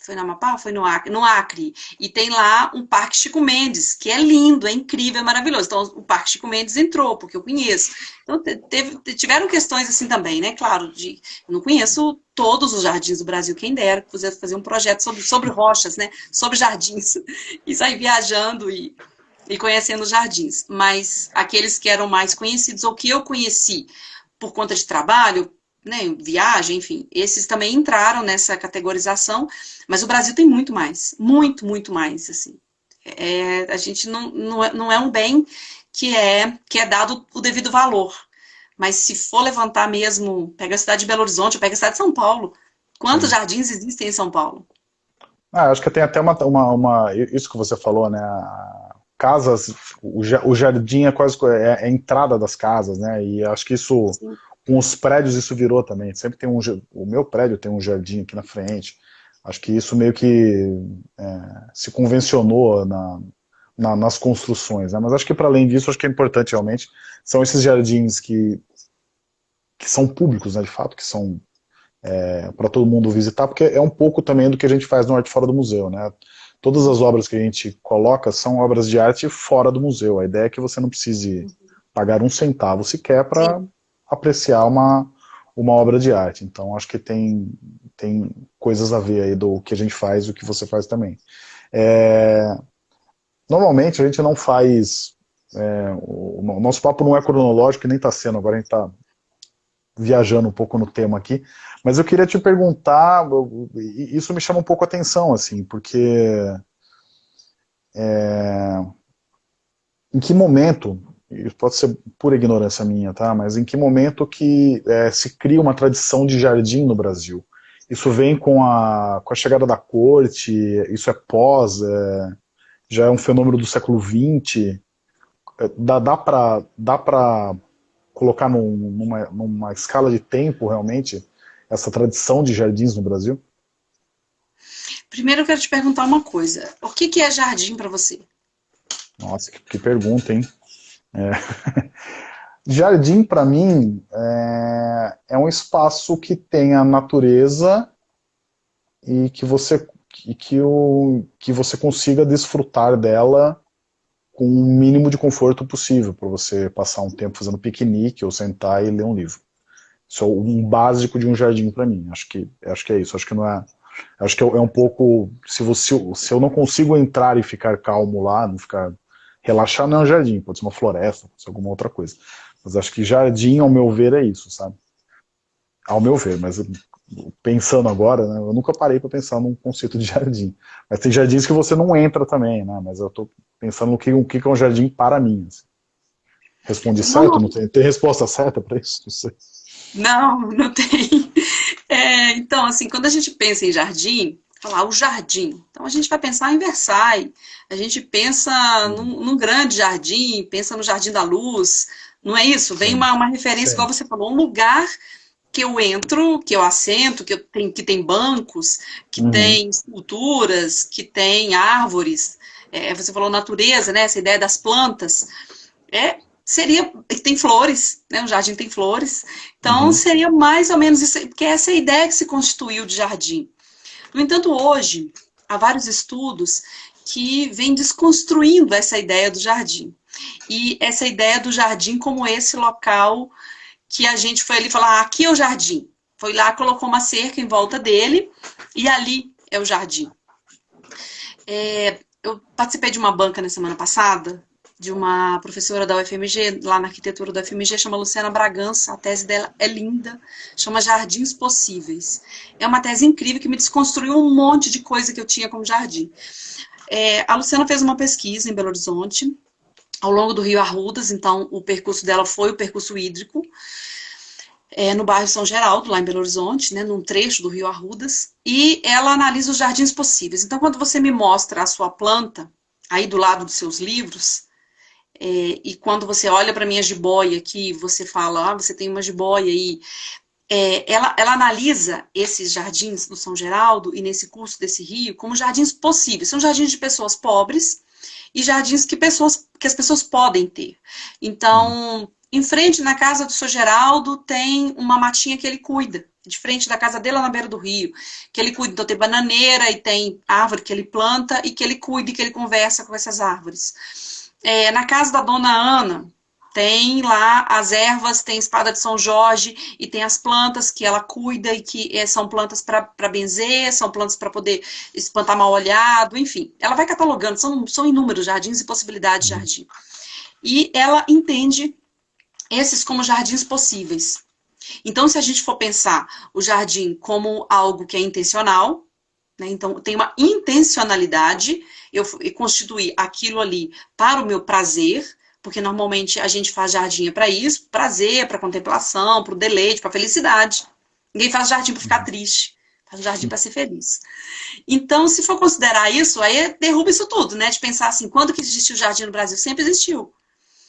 foi no Amapá? Foi no Acre? No Acre. E tem lá um Parque Chico Mendes, que é lindo, é incrível, é maravilhoso. Então, o Parque Chico Mendes entrou, porque eu conheço. Então, teve, tiveram questões assim também, né? Claro, de, eu não conheço todos os jardins do Brasil, quem dera pudesse fazer um projeto sobre, sobre rochas, né? Sobre jardins. [LAUGHS] E sair viajando e, e conhecendo os jardins. Mas aqueles que eram mais conhecidos, ou que eu conheci por conta de trabalho, né, viagem, enfim, esses também entraram nessa categorização, mas o Brasil tem muito mais, muito, muito mais, assim. É, a gente não, não, é, não é um bem que é, que é dado o devido valor, mas se for levantar mesmo, pega a cidade de Belo Horizonte, pega a cidade de São Paulo, quantos Sim. jardins existem em São Paulo? Ah, acho que tem até uma, uma, uma, isso que você falou, né, casas, o, jardim é quase é, é a entrada das casas, né, e acho que isso... Sim com os prédios isso virou também. Sempre tem um. O meu prédio tem um jardim aqui na frente. Acho que isso meio que é, se convencionou na, na, nas construções. Né? Mas acho que para além disso, acho que é importante realmente são esses jardins que, que são públicos, né, de fato, que são é, para todo mundo visitar, porque é um pouco também do que a gente faz no Arte Fora do Museu. Né? Todas as obras que a gente coloca são obras de arte fora do museu. A ideia é que você não precise pagar um centavo sequer para apreciar uma, uma obra de arte. Então, acho que tem, tem coisas a ver aí do que a gente faz e o que você faz também. É, normalmente, a gente não faz... É, o, o, nosso papo não é cronológico, nem está sendo, agora a gente está viajando um pouco no tema aqui, mas eu queria te perguntar, isso me chama um pouco a atenção, assim, porque... É, em que momento pode ser pura ignorância minha, tá? Mas em que momento que é, se cria uma tradição de jardim no Brasil? Isso vem com a, com a chegada da corte, isso é pós, é, já é um fenômeno do século XX, é, dá, dá para dá colocar num, numa, numa escala de tempo, realmente, essa tradição de jardins no Brasil? Primeiro eu quero te perguntar uma coisa. O que, que é jardim para você? Nossa, que, que pergunta, hein? É. [LAUGHS] Jardim, para mim, é, é, um espaço que tem a natureza e que você, e que, o, que você consiga desfrutar dela com o mínimo de conforto possível, para você passar um tempo fazendo piquenique ou sentar e ler um livro. Isso é um básico de um jardim para mim. Acho que, acho que é isso. Acho que não é. Acho que é, um pouco. Se, você, se eu não consigo entrar e ficar calmo lá, não ficar relaxar, não é um jardim, pode ser uma floresta, pode ser alguma outra coisa. Mas acho que jardim, ao meu ver, é isso, sabe? Ao meu ver, mas pensando agora, né, eu nunca parei para pensar num conceito de [LAUGHS] jardim. Mas tem jardins que você não entra também, né? Mas eu estou pensando no que, o que é um jardim para mim. Assim. Respondi certo? Não tem, tem resposta certa para isso? Não sei. Não, não tem. É, então, assim, quando a gente pensa em jardim, falar o jardim. Então a gente vai pensar em Versailles, a gente pensa num, num grande jardim, pensa no Jardim da Luz, não é isso? Vem uma, uma referência, Sim. igual você falou, um lugar que eu entro, que eu assento, que, eu tenho, que tem bancos, que uhum. tem esculturas, que tem árvores. É, você falou natureza, né? Essa ideia das plantas. É, seria tem flores, né? O jardim tem flores. Então uhum. seria mais ou menos isso, porque essa é a ideia que se constituiu de jardim. No entanto, hoje há vários estudos que vêm desconstruindo essa ideia do jardim e essa ideia do jardim como esse local que a gente foi ali falar, ah, aqui é o jardim. Foi lá, colocou uma cerca em volta dele e ali é o jardim. É, eu participei de uma banca na semana passada, de uma professora da UFMG, lá na arquitetura da UFMG, chama Luciana Bragança, a tese dela é linda, chama Jardins Possíveis. É uma tese incrível que me desconstruiu um monte de coisa que eu tinha como jardim. É, a Luciana fez uma pesquisa em Belo Horizonte, ao longo do Rio Arrudas, então o percurso dela foi o percurso hídrico, é, no bairro São Geraldo, lá em Belo Horizonte, né, num trecho do Rio Arrudas, e ela analisa os jardins possíveis. Então, quando você me mostra a sua planta, aí do lado dos seus livros, é, e quando você olha para minha jiboia aqui, você fala, ah, você tem uma jiboia aí, é, ela, ela analisa esses jardins do São Geraldo e nesse curso desse rio como jardins possíveis. São jardins de pessoas pobres, e jardins que, pessoas, que as pessoas podem ter. Então, em frente, na casa do seu Geraldo, tem uma matinha que ele cuida. De frente da casa dele, lá na beira do rio. Que ele cuida. Então, tem bananeira e tem árvore que ele planta e que ele cuida e que ele conversa com essas árvores. É, na casa da dona Ana, tem lá as ervas, tem espada de São Jorge e tem as plantas que ela cuida e que é, são plantas para benzer, são plantas para poder espantar mal olhado, enfim. Ela vai catalogando, são, são inúmeros jardins e possibilidades de jardim. E ela entende esses como jardins possíveis. Então, se a gente for pensar o jardim como algo que é intencional, né, então tem uma intencionalidade, eu, constituir aquilo ali para o meu prazer, porque normalmente a gente faz jardim para isso, prazer, para contemplação, para o deleite, para felicidade. Ninguém faz jardim para ficar uhum. triste, faz jardim para ser feliz. Então, se for considerar isso, aí derruba isso tudo, né? De pensar assim, quando que existiu jardim no Brasil? Sempre existiu.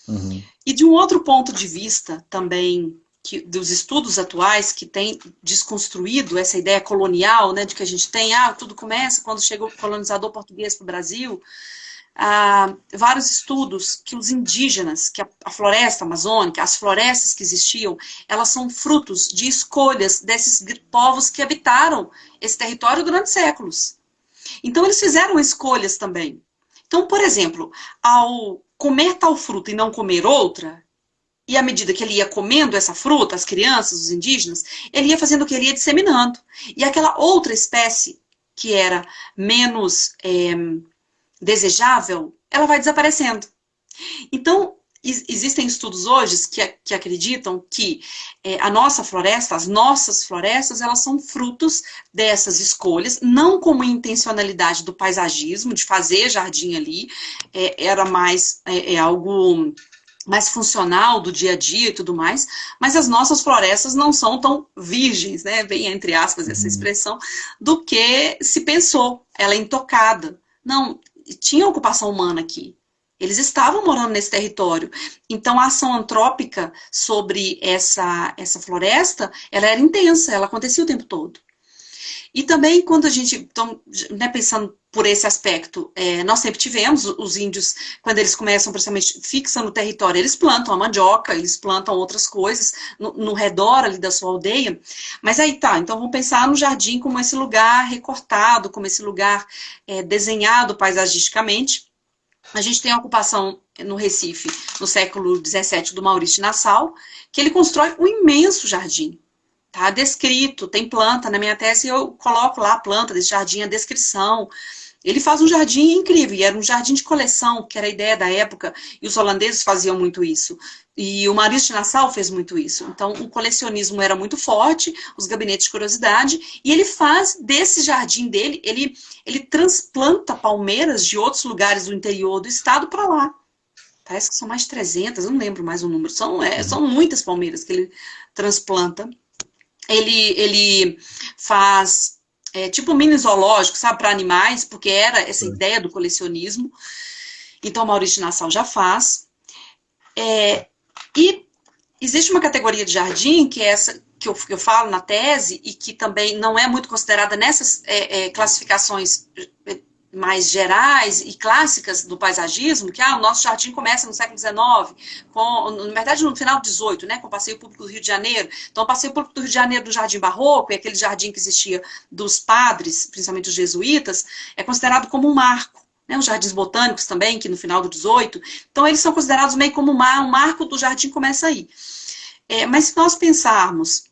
Uhum. E de um outro ponto de vista também, que, dos estudos atuais que tem desconstruído essa ideia colonial, né, de que a gente tem, ah, tudo começa quando chegou o colonizador português para o Brasil, ah, vários estudos que os indígenas, que a, a, floresta amazônica, as florestas que existiam, elas são frutos de escolhas desses povos que habitaram esse território durante séculos. Então, eles fizeram escolhas também. Então, por exemplo, ao comer tal fruta e não comer outra, e à medida que ele ia comendo essa fruta, as crianças, os indígenas, ele ia fazendo o que ele ia disseminando. E aquela outra espécie, que era menos... É, desejável, ela vai desaparecendo. Então, existem estudos hoje que, que acreditam que é, a nossa floresta, as nossas florestas, elas são frutos dessas escolhas, não como intencionalidade do paisagismo, de fazer jardim ali, é, era mais é, é algo mais funcional do dia a dia e tudo mais, mas as nossas florestas não são tão virgens, né, bem entre aspas essa uhum. expressão, do que se pensou, ela é intocada. Não, tinha ocupação humana aqui. Eles estavam morando nesse território. Então, a ação antrópica sobre essa, essa floresta, ela era intensa, ela acontecia o tempo todo. E também, quando a gente, então, né, pensando por esse aspecto, é, nós sempre tivemos os índios, quando eles começam, principalmente, fixam no território, eles plantam a mandioca, eles plantam outras coisas no, no redor ali da sua aldeia. Mas aí tá, então vamos pensar no jardim como esse lugar recortado, como esse lugar é, desenhado paisagisticamente. A gente tem a ocupação no Recife, no século XVII, do Maurício Nassau, que ele constrói um imenso jardim. Tá descrito, tem planta, na minha tese eu coloco lá a planta desse jardim, a descrição. Ele faz um jardim incrível, e era um jardim de coleção, que era a ideia da época, e os holandeses faziam muito isso. E o Maurício de Nassau fez muito isso. Então, o colecionismo era muito forte, os gabinetes de curiosidade, e ele faz desse jardim dele, ele, ele transplanta palmeiras de outros lugares do interior do estado para lá. Parece que são mais de 300, não lembro mais o número. São, é, são muitas palmeiras que ele transplanta ele, ele faz é, tipo mini zoológico, sabe, para animais, porque era essa ideia do colecionismo. Então, Maurício Nassau já faz. É, e existe uma categoria de jardim, que é essa que eu, que eu falo na tese, e que também não é muito considerada nessas é, é classificações mais gerais e clássicas do paisagismo, que ah, o nosso jardim começa no século XIX, com, na verdade no final do XVIII, né, com o Passeio Público do Rio de Janeiro. Então, o Passeio Público do Rio de Janeiro do Jardim Barroco, e aquele jardim que existia dos padres, principalmente os jesuítas, é considerado como um marco. Né, os jardins botânicos também, que no final do XVIII. Então, eles são considerados meio como um, mar, um marco do jardim começa aí. É, mas se nós pensarmos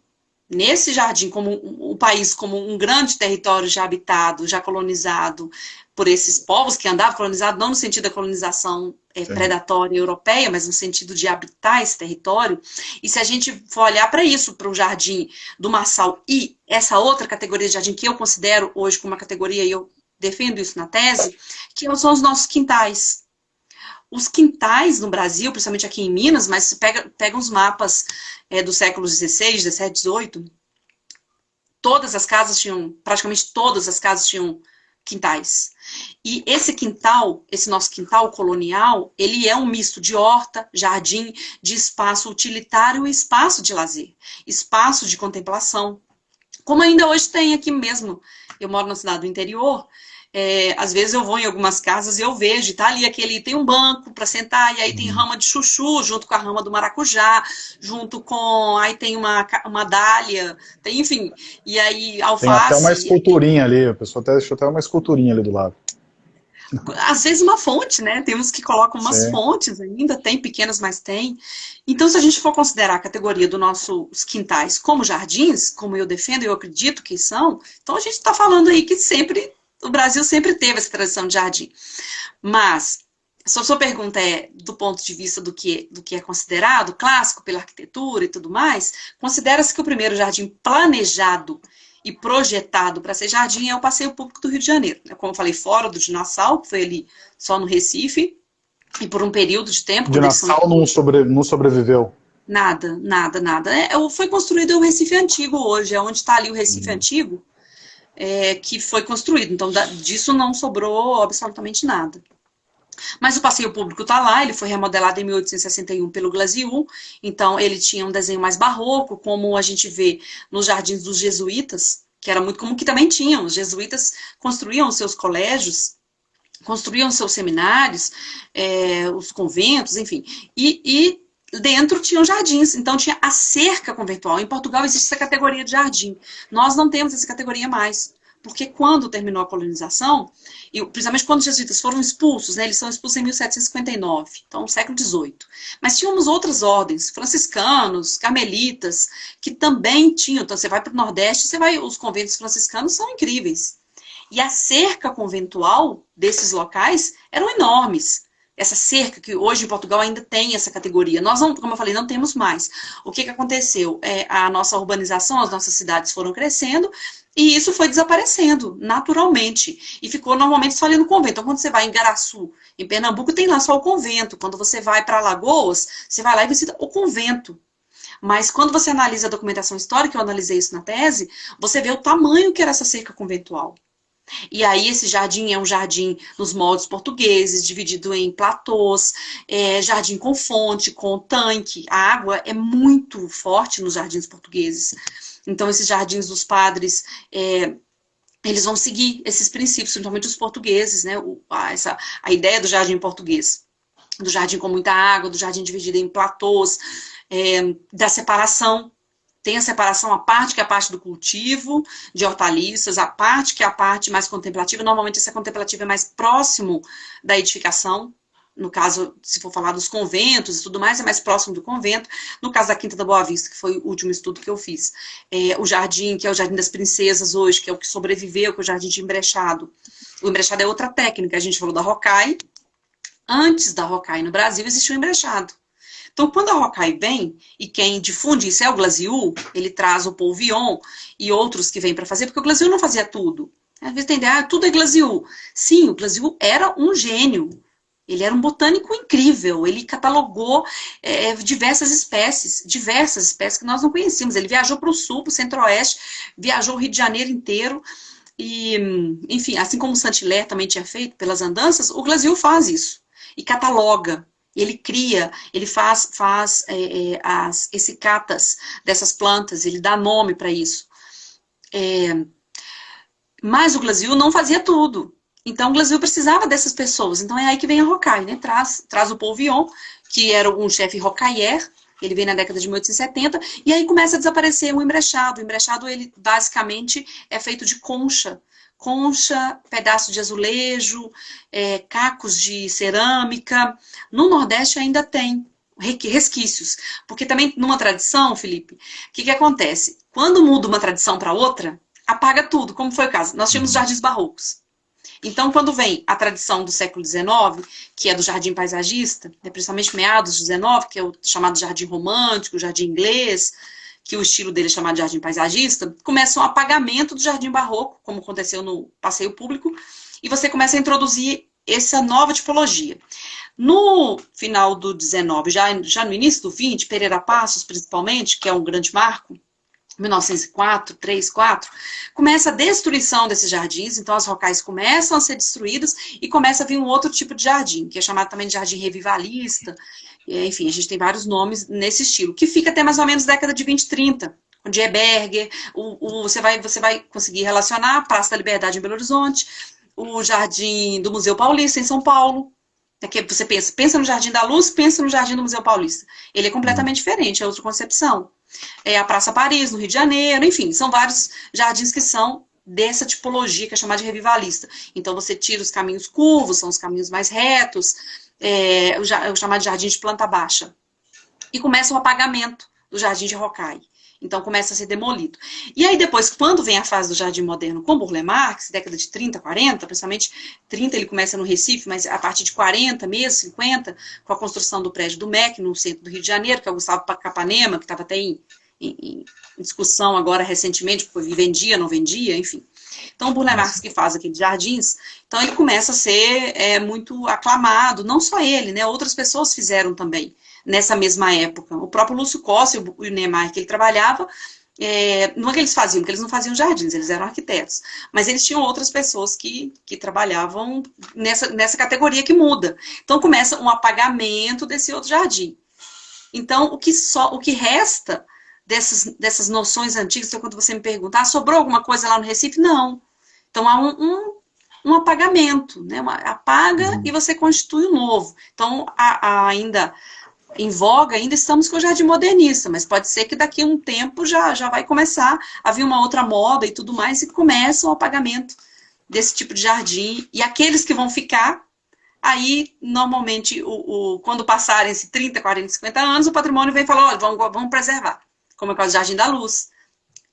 nesse jardim como o país como um grande território já habitado, já colonizado, por esses povos que andavam colonizados, não no sentido da colonização é, predatória europeia, mas no sentido de habitar esse território. E se a gente for olhar para isso, para o jardim do Marçal e essa outra categoria de jardim que eu considero hoje como uma categoria, e eu defendo isso na tese, que são os nossos quintais. Os quintais no Brasil, principalmente aqui em Minas, mas se pega, pega uns mapas é, do século XVI, XVII, XVIII, todas as casas tinham, praticamente todas as casas tinham quintais. E esse quintal, esse nosso quintal colonial, ele é um misto de horta, jardim, de espaço utilitário e espaço de lazer, espaço de contemplação. Como ainda hoje tem aqui mesmo, eu moro na cidade do interior, é, às vezes eu vou em algumas casas e eu vejo, tá ali aquele, tem um banco para sentar, e aí tem uhum. rama de chuchu, junto com a rama do maracujá, junto com, aí tem uma, uma dália, tem, enfim, e aí alface. Tem até uma esculturinha ali, a pessoa até deixou até uma esculturinha ali do lado. Às vezes uma fonte, né? Temos que colocam umas Sim. fontes ainda, tem pequenas, mas tem. Então, se a gente for considerar a categoria dos nossos quintais como jardins, como eu defendo e eu acredito que são, então a gente está falando aí que sempre o Brasil sempre teve essa tradição de jardim. Mas, a sua pergunta é do ponto de vista do que, do que é considerado clássico pela arquitetura e tudo mais, considera-se que o primeiro jardim planejado e projetado para ser jardim é o Passeio Público do Rio de Janeiro. Como eu falei, fora do de Nassau, que foi ali só no Recife, e por um período de tempo... De Nassau não, sobre, não sobreviveu? Nada, nada, nada. É, foi construído o Recife Antigo hoje, é onde está ali o Recife uhum. Antigo, é, que foi construído. Então, da, disso não sobrou absolutamente nada. Mas o passeio público está lá, ele foi remodelado em 1861 pelo Glaziu, então ele tinha um desenho mais barroco, como a gente vê nos jardins dos jesuítas, que era muito comum que também tinham. Os jesuítas construíam seus colégios, construíam seus seminários, é, os conventos, enfim. E, e dentro tinham jardins, então tinha a cerca conventual. Em Portugal existe essa categoria de jardim. Nós não temos essa categoria mais. Porque quando terminou a colonização, e principalmente quando os jesuítas foram expulsos, né, eles são expulsos em 1759, então século XVIII. Mas tínhamos outras ordens, franciscanos, carmelitas, que também tinham. Então você vai para o Nordeste, você vai, os conventos franciscanos são incríveis. E a cerca conventual desses locais eram enormes essa cerca, que hoje em Portugal ainda tem essa categoria. Nós, não, como eu falei, não temos mais. O que, que aconteceu? É, a nossa urbanização, as nossas cidades foram crescendo, e isso foi desaparecendo, naturalmente. E ficou normalmente só ali no convento. Então, quando você vai em Garaçu, em Pernambuco, tem lá só o convento. Quando você vai para Alagoas, você vai lá e visita o convento. Mas quando você analisa a documentação histórica, eu analisei isso na tese, você vê o tamanho que era essa cerca conventual. E aí esse jardim é um jardim nos moldes portugueses, dividido em platôs, é, jardim com fonte, com tanque. A água é muito forte nos jardins portugueses. Então esses jardins dos padres, é, eles vão seguir esses princípios, principalmente os portugueses, né? O, a, essa, a ideia do jardim português, do jardim com muita água, do jardim dividido em platôs, é, da separação tem a separação, a parte que é a parte do cultivo de hortaliças, a parte que é a parte mais contemplativa. Normalmente essa contemplativa é mais próximo da edificação. No caso, se for falar dos conventos e tudo mais, é mais próximo do convento. No caso da Quinta da Boa Vista, que foi o último estudo que eu fiz. É, o jardim, que é o Jardim das Princesas hoje, que é o que sobreviveu, que é o Jardim de Embrechado. O embrechado é outra técnica. A gente falou da Rocai. Antes da Rocai no Brasil, existiu o embrechado. Então, quando a Rocaille vem, e quem difunde isso é o Glasiu, ele traz o Polvion e outros que vêm para fazer, porque o Glasiu não fazia tudo. Às vezes tem ah, tudo é Glasiu. Sim, o Glasiu era um gênio. Ele era um botânico incrível, ele catalogou é, diversas espécies, diversas espécies que nós não conhecíamos. Ele viajou para o sul, para o centro-oeste, viajou o Rio de Janeiro inteiro, e, enfim, assim como o Saint-Hilaire também tinha feito pelas andanças, o Glasiu faz isso, e cataloga ele cria, ele faz, faz é, é, as essicatas dessas plantas, ele dá nome para isso. É, mas o Glasil não fazia tudo. Então o Glasil precisava dessas pessoas. Então é aí que vem a Rocaille, né? Traz, traz o Paul Vion, que era um chefe rocaillère, ele vem na década de 1870, e aí começa a desaparecer o embrechado. O embrechado, ele basicamente é feito de concha, concha, pedaço de azulejo, é, cacos de cerâmica. No Nordeste ainda tem resquícios. Porque também, numa tradição, Felipe, o que, que acontece? Quando muda uma tradição para outra, apaga tudo, como foi o caso. Nós tínhamos jardins barrocos. Então, quando vem a tradição do século XIX, que é do jardim paisagista, né, principalmente meados do XIX, que é o chamado jardim romântico, jardim inglês, que o estilo dele é chamado de jardim paisagista, começa um apagamento do jardim barroco, como aconteceu no passeio público, e você começa a introduzir essa nova tipologia. No final do 19, já, já no início do 20, Pereira Passos, principalmente, que é um grande marco, 1904, 3, 4, começa a destruição desses jardins, então as rocais começam a ser destruídas e começa a vir um outro tipo de jardim, que é chamado também de jardim revivalista, enfim, a gente tem vários nomes nesse estilo, que fica até mais ou menos década de 20, 30, o Dieberger, o, o, você, vai, você vai conseguir relacionar a Praça da Liberdade em Belo Horizonte, o Jardim do Museu Paulista em São Paulo, é que você pensa, pensa no Jardim da Luz, pensa no Jardim do Museu Paulista. Ele é completamente diferente, é outra concepção. É a Praça Paris, no Rio de Janeiro, enfim, são vários jardins que são dessa tipologia que é chamada de revivalista. Então você tira os caminhos curvos, são os caminhos mais retos, é, o, o chamado jardim de planta baixa. E começa o apagamento do jardim de Rocaille. Então começa a ser demolido. E aí depois, quando vem a fase do jardim moderno com Burle Marx, década de 30, 40, principalmente 30 ele começa no Recife, mas a partir de 40 mesmo, 50, com a construção do prédio do MEC no centro do Rio de Janeiro, que é o Gustavo Capanema, que estava até em, em, em, discussão agora recentemente, porque vendia, não vendia, enfim. Então, o Burle que faz aqueles jardins, então ele começa a ser é, muito aclamado, não só ele, né? Outras pessoas fizeram também nessa mesma época. O próprio Lúcio Costa e o Neymar que ele trabalhava, é, não é que eles faziam, porque eles não faziam jardins, eles eram arquitetos. Mas eles tinham outras pessoas que, que trabalhavam nessa, nessa categoria que muda. Então começa um apagamento desse outro jardim. Então, o que, só, o que resta dessas, dessas noções antigas, então, quando você me perguntar, ah, sobrou alguma coisa lá no Recife? Não. Então há um, um, um apagamento, né? Uma, apaga uhum. e você constitui o um novo. Então, ainda em voga, ainda estamos com o jardim modernista, mas pode ser que daqui a um tempo já, já vai começar a vir uma outra moda e tudo mais, e começa o apagamento desse tipo de jardim. E aqueles que vão ficar, aí, normalmente, o, o quando passarem esses 30, 40, 50 anos, o patrimônio vem falar, olha, vamos, vamos preservar como é o caso do Jardim da Luz,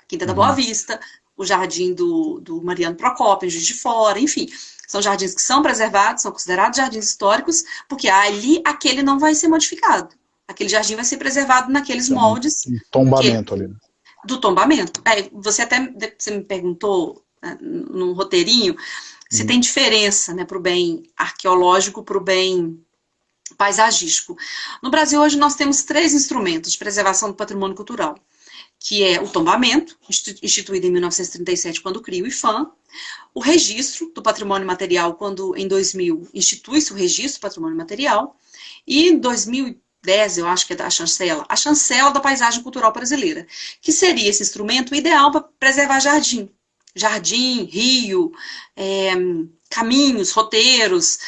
Quinta uhum. da Boa uhum. Vista, o Jardim do, do Mariano Procópio, Juiz de Fora, enfim. São jardins que são preservados, são considerados jardins históricos, porque ali aquele não vai ser modificado. Aquele jardim vai ser preservado naqueles então, moldes. Um tombamento que, ali. Né? Do tombamento. É, você até você me perguntou né, num roteirinho se hum. tem diferença né, para o bem arqueológico, para o bem paisagístico. No Brasil, hoje, nós temos três instrumentos de preservação do patrimônio cultural, que é o tombamento, instituído em 1937, quando cria o IFAM, o registro do patrimônio material, quando em 2000 institui-se o registro do patrimônio material, e em 2010, eu acho que é da chancela, a chancela da paisagem cultural brasileira, que seria esse instrumento ideal para preservar jardim. Jardim, rio, é, caminhos, roteiros,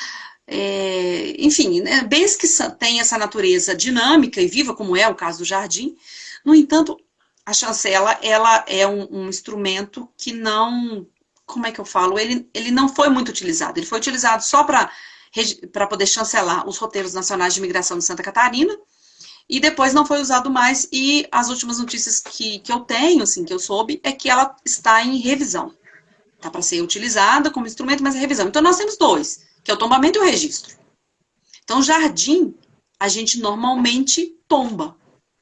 é, enfim, né, bens que têm essa natureza dinâmica e viva, como é o caso do jardim. No entanto, a chancela, ela é um, um instrumento que não, como é que eu falo, ele, ele não foi muito utilizado. Ele foi utilizado só para poder chancelar os roteiros nacionais de imigração de Santa Catarina, e depois não foi usado mais, e as últimas notícias que, que eu tenho, assim, que eu soube, é que ela está em revisão. Está para ser utilizada como instrumento, mas é revisão. Então, nós temos dois que é o tombamento e o registro. Então, jardim, a gente normalmente tomba.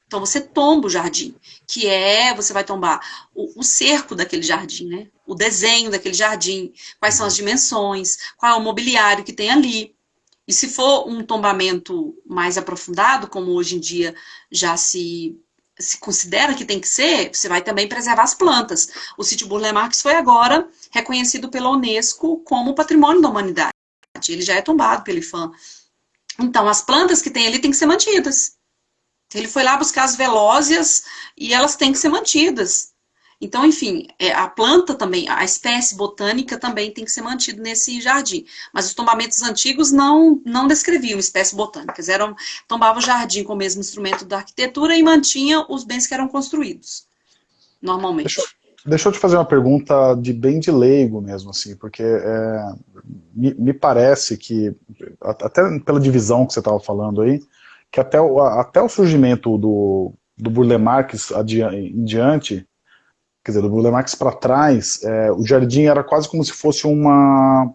Então, você tomba o jardim, que é, você vai tombar o, o, cerco daquele jardim, né? O desenho daquele jardim, quais são as dimensões, qual é o mobiliário que tem ali. E se for um tombamento mais aprofundado, como hoje em dia já se, se considera que tem que ser, você vai também preservar as plantas. O sítio Burle Marx foi agora reconhecido pela Unesco como patrimônio da humanidade ele já é tombado pelo IFAM. Então, as plantas que tem ali têm que ser mantidas. Ele foi lá buscar as velósias e elas têm que ser mantidas. Então, enfim, é, a planta também, a espécie botânica também tem que ser mantida nesse jardim. Mas os tombamentos antigos não, não descreviam espécies botânicas. Eram, tombava o jardim com o mesmo instrumento da arquitetura e mantinha os bens que eram construídos, normalmente. Deixa, Deixa eu te fazer uma pergunta de bem de leigo mesmo, assim, porque é, me, me, parece que, até pela divisão que você estava falando aí, que até o, até o surgimento do, do Burle Marx em diante, quer dizer, do Burle Marx para trás, é, o jardim era quase como se fosse uma,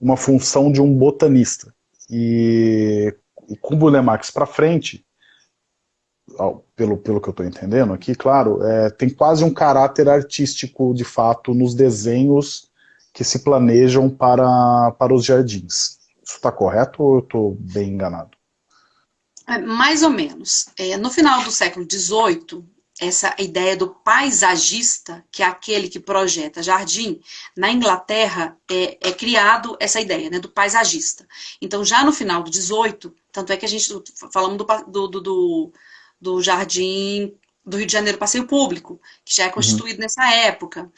uma função de um botanista. E, e com o Burle Marx para frente, pelo, pelo que eu estou entendendo aqui, claro, é, tem quase um caráter artístico, de fato, nos desenhos que se planejam para, para os jardins. Isso está correto ou eu estou bem enganado? É, mais ou menos. É, no final do século XVIII, essa ideia do paisagista, que é aquele que projeta jardim, na Inglaterra é, é criado essa ideia né, do paisagista. Então, já no final do XVIII, tanto é que a gente falamos do, do, do do Jardim do Rio de Janeiro Passeio Público, que já é uhum. constituído uhum. nessa época.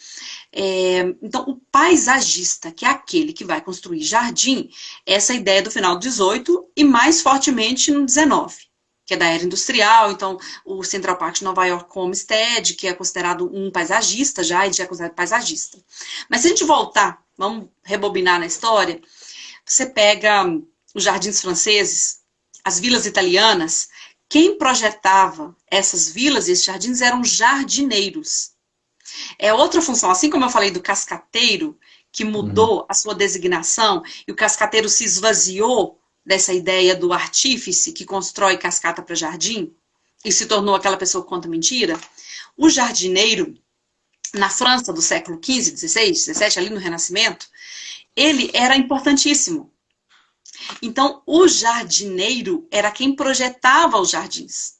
É, então, o paisagista, que é aquele que vai construir jardim, é essa ideia do final do 18 e mais fortemente no 19 que é da era industrial, então o Central Park de Nova York Homestead, que é considerado um paisagista já, ele já é considerado paisagista. Mas se a gente voltar, vamos rebobinar na história, você pega os jardins franceses, as vilas italianas, quem projetava essas vilas e esses jardins eram jardineiros. É outra função, assim como eu falei do cascateiro, que mudou uhum. a sua designação, e o cascateiro se esvaziou dessa ideia do artífice que constrói cascata para jardim, e se tornou aquela pessoa que conta mentira, o jardineiro, na França do século XV, XVI, XVII, ali no Renascimento, ele era importantíssimo. Então, o jardineiro era quem projetava os jardins.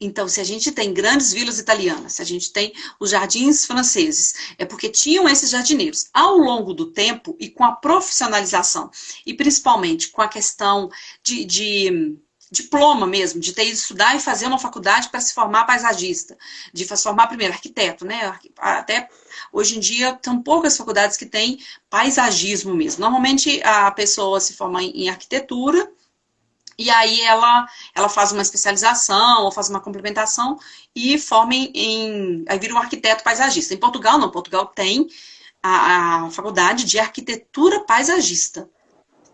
Então, se a gente tem grandes vilas italianas, se a gente tem os jardins franceses, é porque tinham esses jardineiros. Ao longo do tempo e com a profissionalização, e principalmente com a questão de, de diploma mesmo, de ter ido estudar e fazer uma faculdade para se formar paisagista, de se formar primeiro arquiteto, né? Até hoje em dia são poucas faculdades que têm paisagismo mesmo. Normalmente a pessoa se forma em arquitetura e aí ela, ela faz uma especialização ou faz uma complementação e forma em, em aí vira um arquiteto paisagista. Em Portugal não, Portugal tem a, a faculdade de arquitetura paisagista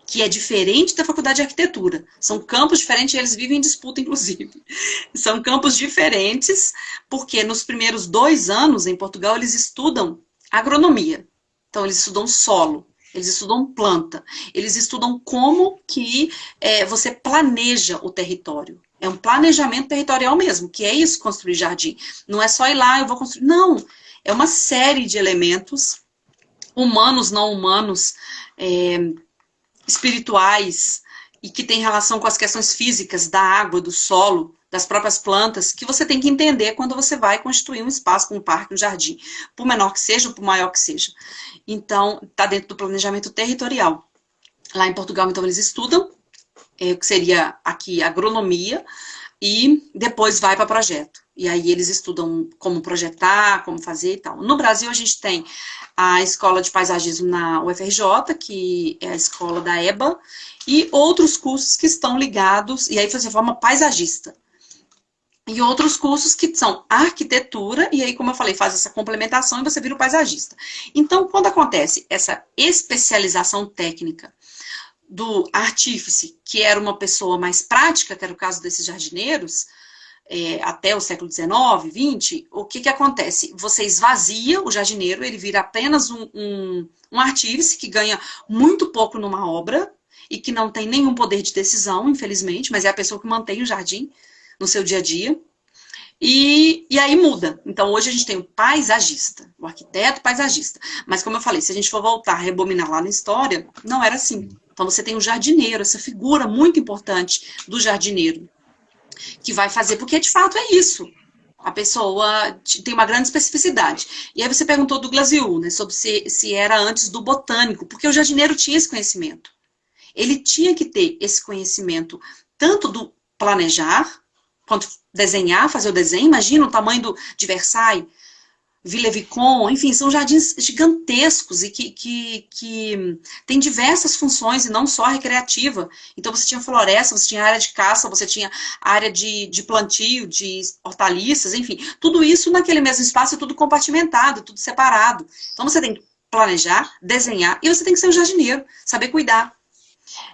que é diferente da faculdade de arquitetura. São campos diferentes eles vivem em disputa, inclusive. [LAUGHS] São campos diferentes, porque nos primeiros dois anos em Portugal eles estudam agronomia. Então, eles estudam solo, eles estudam planta, eles estudam como que é, você planeja o território. É um planejamento territorial mesmo, que é isso, construir jardim. Não é só ir lá, eu vou construir. Não, é uma série de elementos, humanos, não humanos, é, espirituais e que tem relação com as questões físicas da água, do solo, das próprias plantas, que você tem que entender quando você vai constituir um espaço, um parque, um jardim, por menor que seja ou por maior que seja. Então, está dentro do planejamento territorial. Lá em Portugal, então, eles estudam, é, que seria aqui agronomia, e depois vai para projeto. E aí eles estudam como projetar, como fazer e tal. No Brasil, a gente tem a Escola de Paisagismo na UFRJ, que é a escola da EBA, e outros cursos que estão ligados, e aí você forma paisagista. E outros cursos que são arquitetura, e aí, como eu falei, faz essa complementação e você vira o paisagista. Então, quando acontece essa especialização técnica do artífice, que era uma pessoa mais prática, que era o caso desses jardineiros, é, até o século XIX, XX, o que, que acontece? Você esvazia o jardineiro, ele vira apenas um, um, um artífice que ganha muito pouco numa obra e que não tem nenhum poder de decisão, infelizmente, mas é a pessoa que mantém o jardim no seu dia a dia. E, e aí muda. Então, hoje a gente tem o paisagista, o arquiteto paisagista. Mas, como eu falei, se a gente for voltar, rebobinar lá na história, não era assim. Então, você tem o jardineiro, essa figura muito importante do jardineiro, que vai fazer, porque de fato é isso. A pessoa tem uma grande especificidade. E aí você perguntou do Glasiu, né, sobre se, se era antes do botânico, porque o jardineiro tinha esse conhecimento. Ele tinha que ter esse conhecimento tanto do planejar, quanto desenhar, fazer o desenho. Imagina o tamanho do, de Versailles, Villevicon, enfim, são jardins gigantescos e que, que, que tem diversas funções e não só recreativa. Então você tinha floresta, você tinha área de caça, você tinha área de, de plantio, de hortaliças, enfim, tudo isso naquele mesmo espaço, tudo compartimentado, tudo separado. Então você tem que planejar, desenhar e você tem que ser um jardineiro, saber cuidar.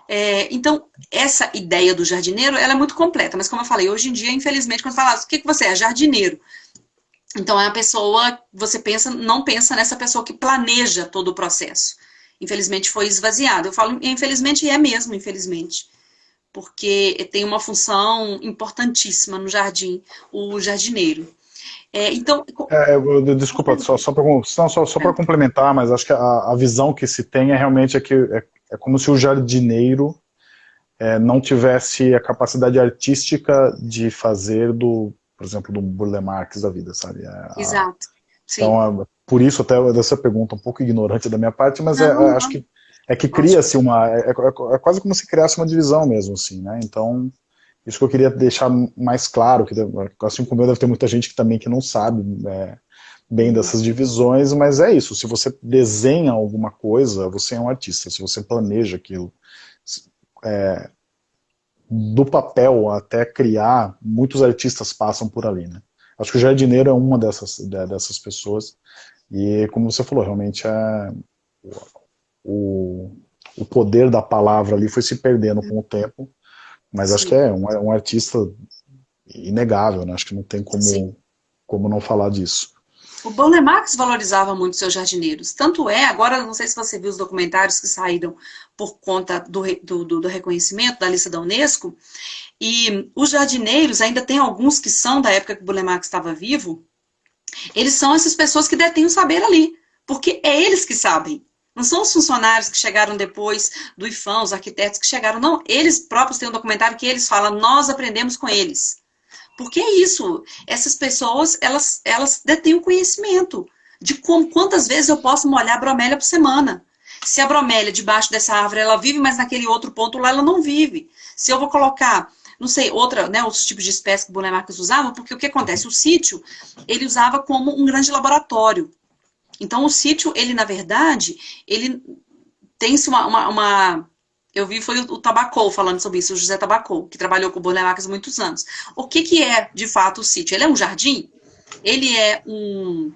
É, então, essa ideia do jardineiro, ela é muito completa, mas como eu falei, hoje em dia, infelizmente, quando fala, o que, que você é? Jardineiro. Então, é a pessoa, você pensa, não pensa nessa pessoa que planeja todo o processo. Infelizmente foi esvaziado. Eu falo infelizmente é mesmo, infelizmente. Porque tem uma função importantíssima no jardim, o jardineiro. É, então... É, desculpa, só, só para só, só é. complementar, mas acho que a, a, visão que se tem é realmente é que é, é como se o jardineiro é, não tivesse a capacidade artística de fazer do por exemplo, do Burle Marx da vida, sabe? A, Exato. Sim. Então, por isso até essa pergunta um pouco ignorante da minha parte, mas é, não, é, acho que é que cria-se uma, é, é, é, quase como se criasse uma divisão mesmo, assim, né? Então, isso que eu queria deixar mais claro, que assim como eu deve ter muita gente que também que não sabe é, bem dessas divisões, mas é isso, se você desenha alguma coisa, você é um artista, se você planeja aquilo, é, do papel até criar, muitos artistas passam por ali, né? Acho que o jardineiro é uma dessas, dessas pessoas, e como você falou, realmente é, o, o poder da palavra ali foi se perdendo com o tempo, mas Sim. acho que é um, é um artista inegável, né? Acho que não tem como, como não falar disso. O Bonner Marx valorizava muito seus jardineiros. Tanto é, agora, não sei se você viu os documentários que saíram por conta do, do, do reconhecimento da lista da Unesco, e os jardineiros, ainda tem alguns que são da época que o Bonner Marx estava vivo, eles são essas pessoas que detêm o saber ali, porque é eles que sabem. Não são os funcionários que chegaram depois do IFAM, os arquitetos que chegaram, não. Eles próprios têm um documentário que eles falam, nós aprendemos com eles. Porque é isso, essas pessoas, elas, elas detêm o conhecimento de como, quantas vezes eu posso molhar a bromélia por semana. Se a bromélia debaixo dessa árvore, ela vive, mas naquele outro ponto lá ela não vive. Se eu vou colocar, não sei, outra, né, outros tipos de espécies que o Boné usava, porque o que acontece? O sítio, ele usava como um grande laboratório. Então, o sítio, ele, na verdade, ele tem-se uma, uma, uma eu vi foi o, Tabacou falando sobre isso, o José Tabacou, que trabalhou com o Bornelacas há muitos anos. O que, que é, de fato, o sítio? Ele é um jardim? Ele é um,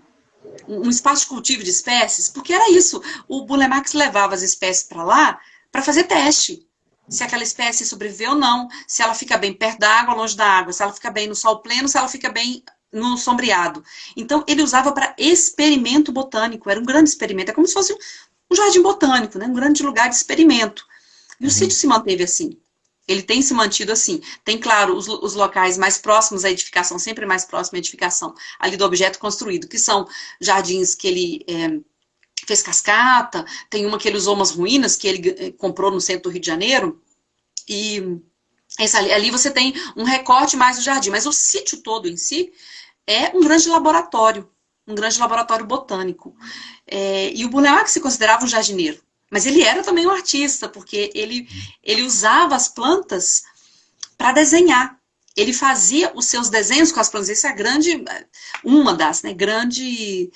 um espaço de cultivo de espécies? Porque era isso. O Bulemax levava as espécies para lá para fazer teste. Se aquela espécie sobreviveu ou não, se ela fica bem perto da água, longe da água, se ela fica bem no sol pleno, se ela fica bem no sombreado. Então, ele usava para experimento botânico, era um grande experimento, é como se fosse um jardim botânico, né? um grande lugar de experimento. E o uhum. sítio se manteve assim. Ele tem se mantido assim. Tem, claro, os, os, locais mais próximos à edificação, sempre mais próximo à edificação, ali do objeto construído, que são jardins que ele é, fez cascata, tem uma que ele usou umas ruínas que ele é, comprou no centro do Rio de Janeiro, E ali, ali você tem um recorte mais do jardim, mas o sítio todo em si é um grande laboratório, um grande laboratório botânico. É, e o Bourlemac se considerava um jardineiro, mas ele era também um artista, porque ele, ele usava as plantas para desenhar. Ele fazia os seus desenhos com as plantas. Essa é grande, uma das, né, grande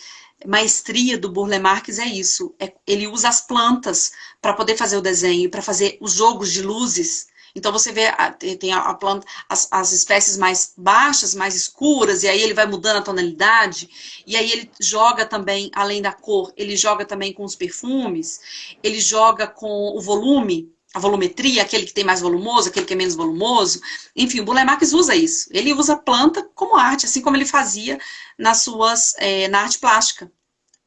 maestria do Burle Marx é isso. É, ele usa as plantas para poder fazer o desenho, para fazer os jogos de luzes. Então você vê, tem a planta, as, as, espécies mais baixas, mais escuras, e aí ele vai mudando a tonalidade, e aí ele joga também, além da cor, ele joga também com os perfumes, ele joga com o volume, a volumetria, aquele que tem mais volumoso, aquele que é menos volumoso. Enfim, o Burle Marx usa isso. Ele usa a planta como arte, assim como ele fazia nas suas, é, na arte plástica.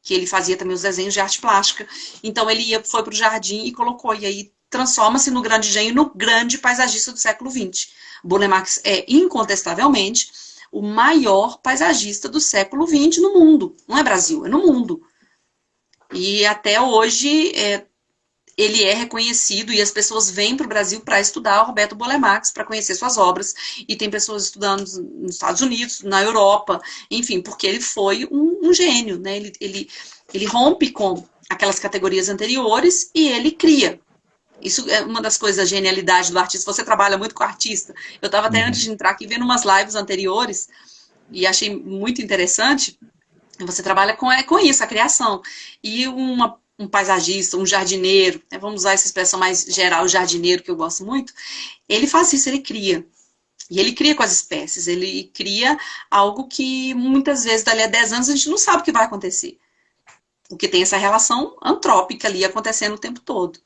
Que ele fazia também os desenhos de arte plástica. Então ele ia, foi para o jardim e colocou. E aí transforma-se no grande engenho, no grande paisagista do século XX. Burle Marx é, incontestavelmente, o maior paisagista do século XX no mundo. Não é Brasil, é no mundo. E até hoje, é, ele é reconhecido e as pessoas vêm para o Brasil para estudar o Roberto Bolemax, para conhecer suas obras, e tem pessoas estudando nos Estados Unidos, na Europa, enfim, porque ele foi um, um gênio, né? Ele, ele, ele rompe com aquelas categorias anteriores e ele cria. Isso é uma das coisas da genialidade do artista. Você trabalha muito com artista. Eu estava até uhum. antes de entrar aqui vendo umas lives anteriores e achei muito interessante. Você trabalha com, é, com isso, a criação. E uma um paisagista, um jardineiro, né, vamos usar essa expressão mais geral, jardineiro, que eu gosto muito, ele faz isso, ele cria. E ele cria com as espécies, ele cria algo que muitas vezes, dali a 10 anos, a gente não sabe o que vai acontecer. Porque tem essa relação antrópica ali acontecendo o tempo todo.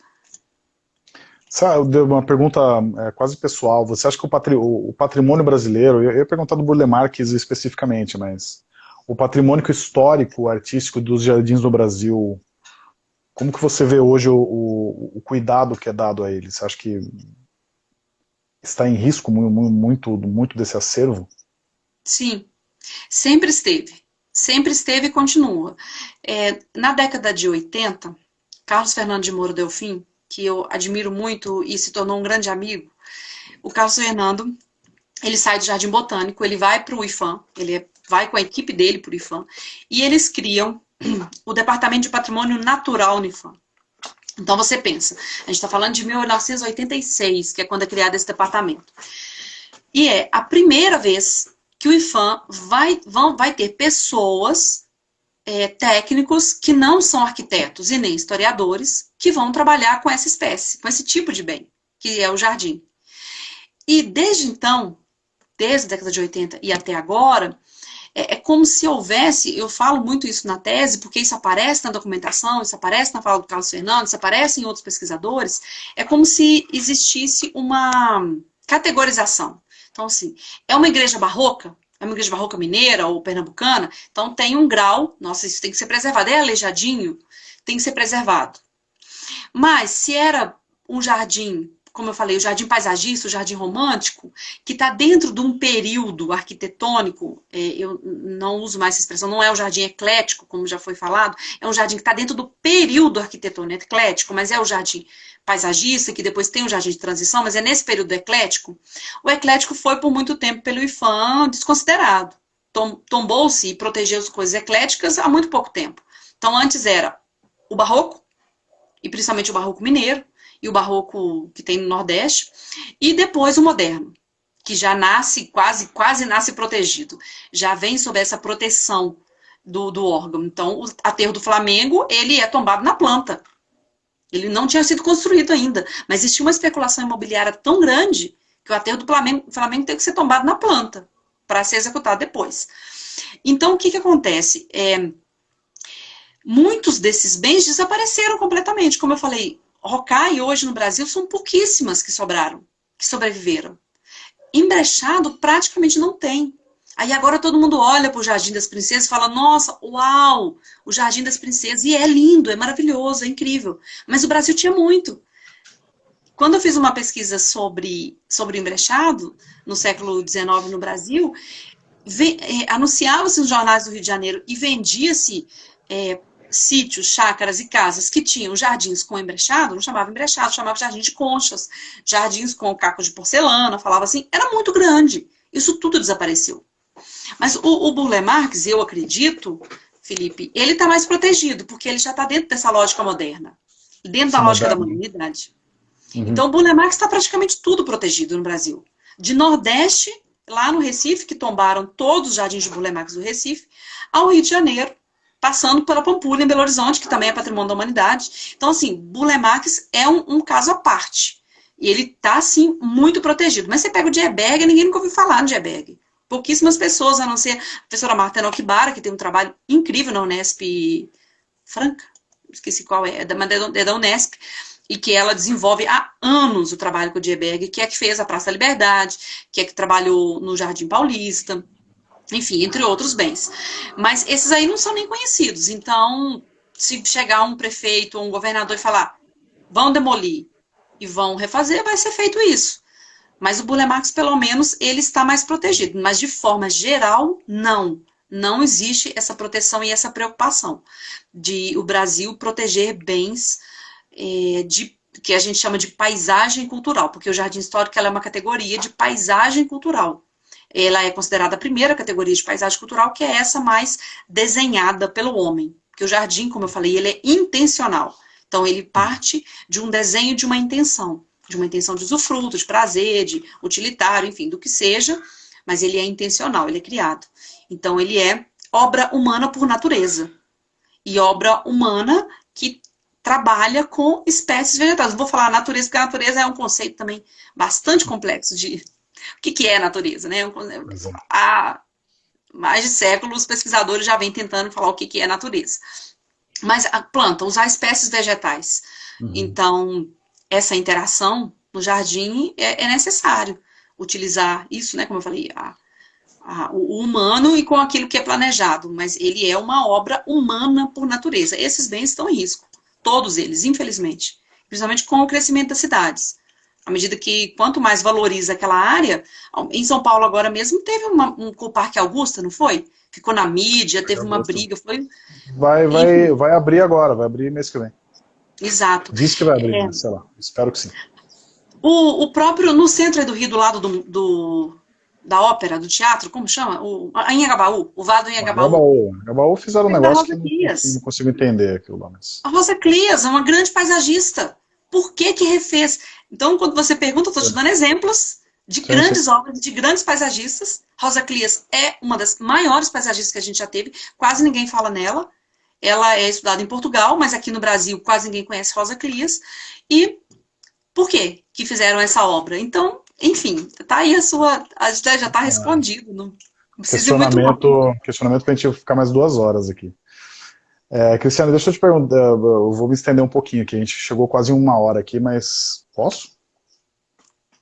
Sabe, uma pergunta é, quase pessoal. Você acha que o, patri o patrimônio brasileiro, eu ia perguntar do Burle Marx especificamente, mas o patrimônio histórico, artístico dos jardins do Brasil como que você vê hoje o, o, o, cuidado que é dado a ele? Você acha que está em risco muito, muito desse acervo? Sim, sempre esteve. Sempre esteve e continua. É, na década de 80, Carlos Fernando de Moura Delfim, que eu admiro muito e se tornou um grande amigo, o Carlos Fernando, ele sai do Jardim Botânico, ele vai para o IFAM, ele vai com a equipe dele para o IFAM, e eles criam [CLEARS THROAT] o Departamento de Patrimônio Natural Unifam. Então você pensa, a gente está falando de 1986, que é quando é criado esse departamento. E é a primeira vez que o IFAM vai, vão, vai ter pessoas, é, técnicos, que não são arquitetos e nem historiadores, que vão trabalhar com essa espécie, com esse tipo de bem, que é o jardim. E desde então, desde a década de 80 e até agora, é, é, como se houvesse, eu falo muito isso na tese, porque isso aparece na documentação, isso aparece na fala do Carlos Fernandes, isso aparece em outros pesquisadores, é como se existisse uma categorização. Então, assim, é uma igreja barroca, igreja barroca mineira ou pernambucana, então tem um grau, nossa, isso tem que ser preservado, é aleijadinho, tem que ser preservado. Mas se era um jardim como eu falei, o jardim paisagista, o jardim romântico, que está dentro de um período arquitetônico, é, eu não uso mais essa expressão, não é o jardim eclético, como já foi falado, é um jardim que está dentro do período arquitetônico eclético, mas é o jardim paisagista, que depois tem o jardim de transição, mas é nesse período eclético. O eclético foi por muito tempo pelo IFAM desconsiderado. Tombou-se e protegeu as coisas ecléticas há muito pouco tempo. Então, antes era o barroco, e principalmente o barroco mineiro, e o barroco que tem no Nordeste, e depois o moderno, que já nasce, quase, quase nasce protegido, já vem sob essa proteção do, do órgão. Então, o aterro do Flamengo, ele é tombado na planta. Ele não tinha sido construído ainda, mas existia uma especulação imobiliária tão grande que o aterro do Flamengo, Flamengo teve que ser tombado na planta para ser executado depois. Então, o que, que acontece? É, muitos desses bens desapareceram completamente. Como eu falei, Rocai hoje no Brasil são pouquíssimas que sobraram, que sobreviveram. Embrechado praticamente não tem. Aí agora todo mundo olha para o Jardim das Princesas e fala, nossa, uau, o Jardim das Princesas. E é lindo, é maravilhoso, é incrível. Mas o Brasil tinha muito. Quando eu fiz uma pesquisa sobre, sobre embrechado, no século XIX no Brasil, é, anunciava-se nos jornais do Rio de Janeiro e vendia-se é, sítios, chácaras e casas que tinham jardins com embrechado, não chamava embrechado, chamava jardim de conchas, jardins com cacos de porcelana, falava assim, era muito grande. Isso tudo desapareceu. Mas o, o Burle Marx, eu acredito, Felipe, ele está mais protegido, porque ele já está dentro dessa lógica moderna, dentro da lógica da modernidade. Uhum. Então, o Burle Marx está praticamente tudo protegido no Brasil. De Nordeste, lá no Recife, que tombaram todos os jardins de Burle Marx do Recife, ao Rio de Janeiro, passando pela Pampulha, em Belo Horizonte, que também é patrimônio da humanidade. Então, assim, Burle Marx é um, um caso à parte. E ele está, assim, muito protegido. Mas você pega o Dieberg, ninguém nunca ouviu falar no Dieberg. Pouquíssimas pessoas, a não ser a professora Marta Nokibara, que tem um trabalho incrível na Unesp Franca, esqueci qual é, é da, é da Unesp, e que ela desenvolve há anos o trabalho com o Dieberg, que é que fez a Praça da Liberdade, que é que trabalhou no Jardim Paulista, enfim, entre outros bens. Mas esses aí não são nem conhecidos, então, se chegar um prefeito ou um governador e falar, vão demolir e vão refazer, vai ser feito isso. Mas o Burle Marx, pelo menos, ele está mais protegido. Mas, de forma geral, não. Não existe essa proteção e essa preocupação de o Brasil proteger bens é, de, que a gente chama de paisagem cultural, porque o Jardim Histórico é uma categoria de paisagem cultural. Ela é considerada a primeira categoria de paisagem cultural, que é essa mais desenhada pelo homem. Porque o jardim, como eu falei, ele é intencional. Então, ele parte de um desenho de uma intenção de uma intenção de usufruto, de prazer, de utilitário, enfim, do que seja, mas ele é intencional, ele é criado. Então, ele é obra humana por natureza. E obra humana que trabalha com espécies vegetais. Vou falar natureza, porque a natureza é um conceito também bastante complexo de o que, que é natureza, né? Há mais de séculos, os pesquisadores já vêm tentando falar o que, que é natureza. Mas a planta, usar espécies vegetais. Uhum. Então, essa interação no jardim é, é necessário utilizar isso, né, como eu falei, a, a, o humano e com aquilo que é planejado, mas ele é uma obra humana por natureza. Esses bens estão em risco, todos eles, infelizmente, principalmente com o crescimento das cidades. À medida que, quanto mais valoriza aquela área, em São Paulo agora mesmo teve uma, um com o Parque Augusta, não foi? Ficou na mídia, teve uma briga, foi... Vai, vai, vai abrir agora, vai abrir mês que vem. Exato. Diz que vai abrir, é. sei lá, espero que sim. O, o próprio, no centro do Rio, do lado do, do da ópera, do teatro, como chama? O, em Agabaú, o Vado em Agabaú. Agabaú, Agabaú fizeram um negócio que não, não, consigo entender aquilo lá. Mas... A Rosa Clias é uma grande paisagista. Por que que refez? Então, quando você pergunta, eu estou te dando exemplos de sim, grandes sim. obras, de grandes paisagistas. Rosa Clias é uma das maiores paisagistas que a gente já teve, quase ninguém fala nela. Ela é estudada em Portugal, mas aqui no Brasil quase ninguém conhece Rosa Clias. E por quê que fizeram essa obra? Então, enfim, tá aí a sua... A gente já está é. respondido. Não questionamento, questionamento para a gente ficar mais duas horas aqui. É, Cristiano, deixa eu te perguntar, eu vou me estender um pouquinho aqui, a gente chegou quase uma hora aqui, mas posso?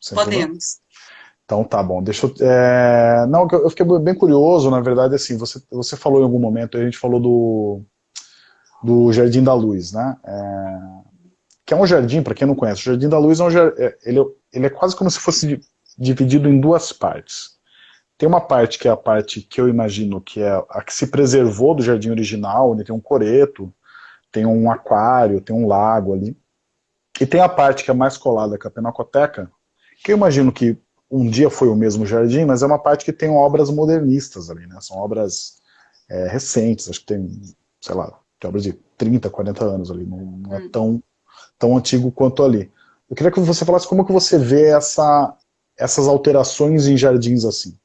Sem Podemos. Problema? Então tá bom, deixa eu... É... Não, eu fiquei bem curioso, na verdade, assim, você, você falou em algum momento, a gente falou do, do Jardim da Luz, né? É, que é um jardim, para quem não conhece, o Jardim da Luz é um jardim, é, ele, ele é quase como se fosse dividido em duas partes. Tem uma parte que é a parte que eu imagino que é a que se preservou do jardim original, onde tem um coreto, tem um aquário, tem um lago ali. E tem a parte que é mais colada com a Pinacoteca, que eu imagino que um dia foi o mesmo jardim, mas é uma parte que tem obras modernistas ali, né? São obras é, recentes, acho que tem, sei lá, tem obras de 30, 40 anos ali, não, não é hum. tão, tão antigo quanto ali. Eu queria que você falasse como que você vê essa, essas alterações em jardins assim.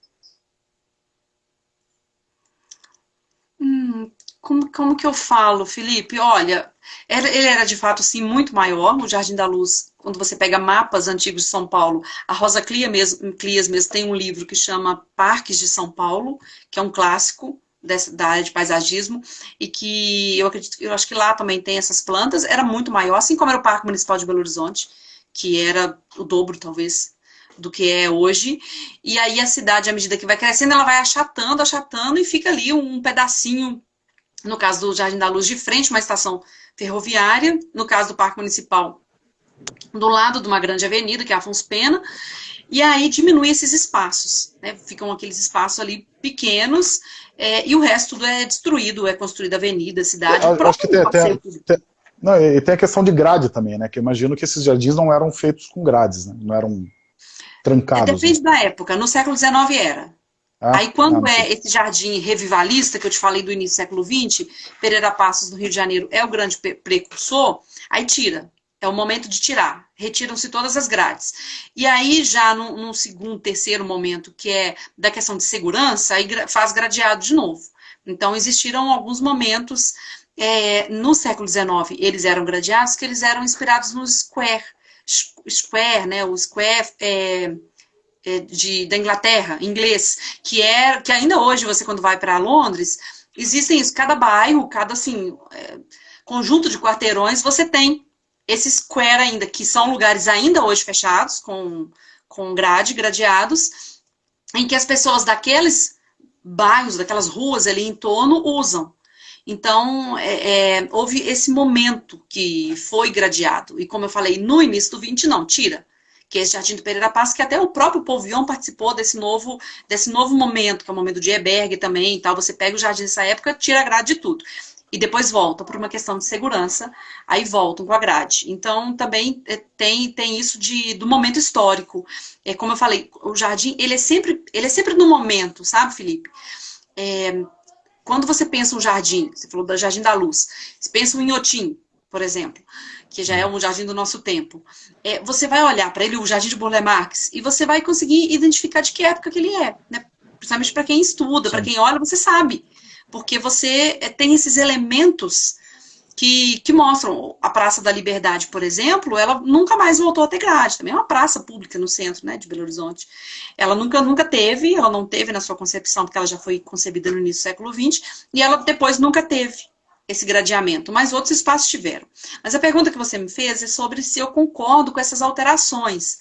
Como, como que eu falo, Felipe? Olha, ele era de fato sim muito maior, o Jardim da Luz, quando você pega mapas antigos de São Paulo, a Rosa Clia mesmo, Clias mesmo tem um livro que chama Parques de São Paulo, que é um clássico, dessa, da área de paisagismo, e que eu acredito, eu acho que lá também tem essas plantas, era muito maior, assim como era o Parque Municipal de Belo Horizonte, que era o dobro, talvez, do que é hoje, e aí a cidade, à medida que vai crescendo, ela vai achatando, achatando, e fica ali um pedacinho, no caso do Jardim da Luz, de frente uma estação ferroviária, no caso do Parque Municipal, do lado de uma grande avenida, que é a Afonso Pena, e aí diminui esses espaços, né? ficam aqueles espaços ali pequenos, é, e o resto tudo é destruído, é construída avenida, cidade. Eu, acho que tem, tem, tem, não, e tem a questão de grade também, né? Que eu imagino que esses jardins não eram feitos com grades, né? Não eram trancados. É, depende né? da época. No século XIX era. Ah, Aí quando ah, é esse jardim revivalista que eu te falei do início do século XX, Pereira Passos, no Rio de Janeiro, é o grande precursor, aí tira. É o momento de tirar. Retiram-se todas as grades. E aí, já num, num, segundo, terceiro momento, que é da questão de segurança, aí faz gradeado de novo. Então, existiram alguns momentos é, no século XIX, eles eram gradeados, que eles eram inspirados no square. Square, né? O square é de, da Inglaterra, inglês, que é que ainda hoje você quando vai para Londres existem isso, cada bairro, cada assim é, conjunto de quarteirões você tem esse square ainda, que são lugares ainda hoje fechados, com, com grade, gradeados, em que as pessoas daqueles bairros, daquelas ruas ali em torno usam. Então, é, é, houve esse momento que foi gradeado. E como eu falei, no início do 20, não, tira. Que é esse Jardim do Pereira Paz, que até o próprio Povion participou desse novo, desse novo momento, que é o momento de Eberg também e tal. Você pega o jardim dessa época, tira a grade de tudo e depois volta por uma questão de segurança, aí voltam com a grade. Então, também é, tem, tem isso de, do momento histórico. É, como eu falei, o jardim, ele é sempre, ele é sempre no momento, sabe, Felipe? É, quando você pensa um jardim, você falou do Jardim da Luz, você pensa um Inhotim, por exemplo, que já é um jardim do nosso tempo, é, você vai olhar para ele, o Jardim de Burle Marx, e você vai conseguir identificar de que época que ele é, né? Principalmente para quem estuda, para quem olha, você sabe. Porque você eh, tem esses elementos que, que, mostram. A Praça da Liberdade, por exemplo, ela nunca mais voltou a ter grade, também é uma praça pública no centro né, de Belo Horizonte. Ela nunca, nunca teve, ela não teve na sua concepção, porque ela já foi concebida no início do século XX, e ela depois nunca teve esse gradeamento, mas outros espaços tiveram. Mas a pergunta que você me fez é sobre se eu concordo com essas alterações.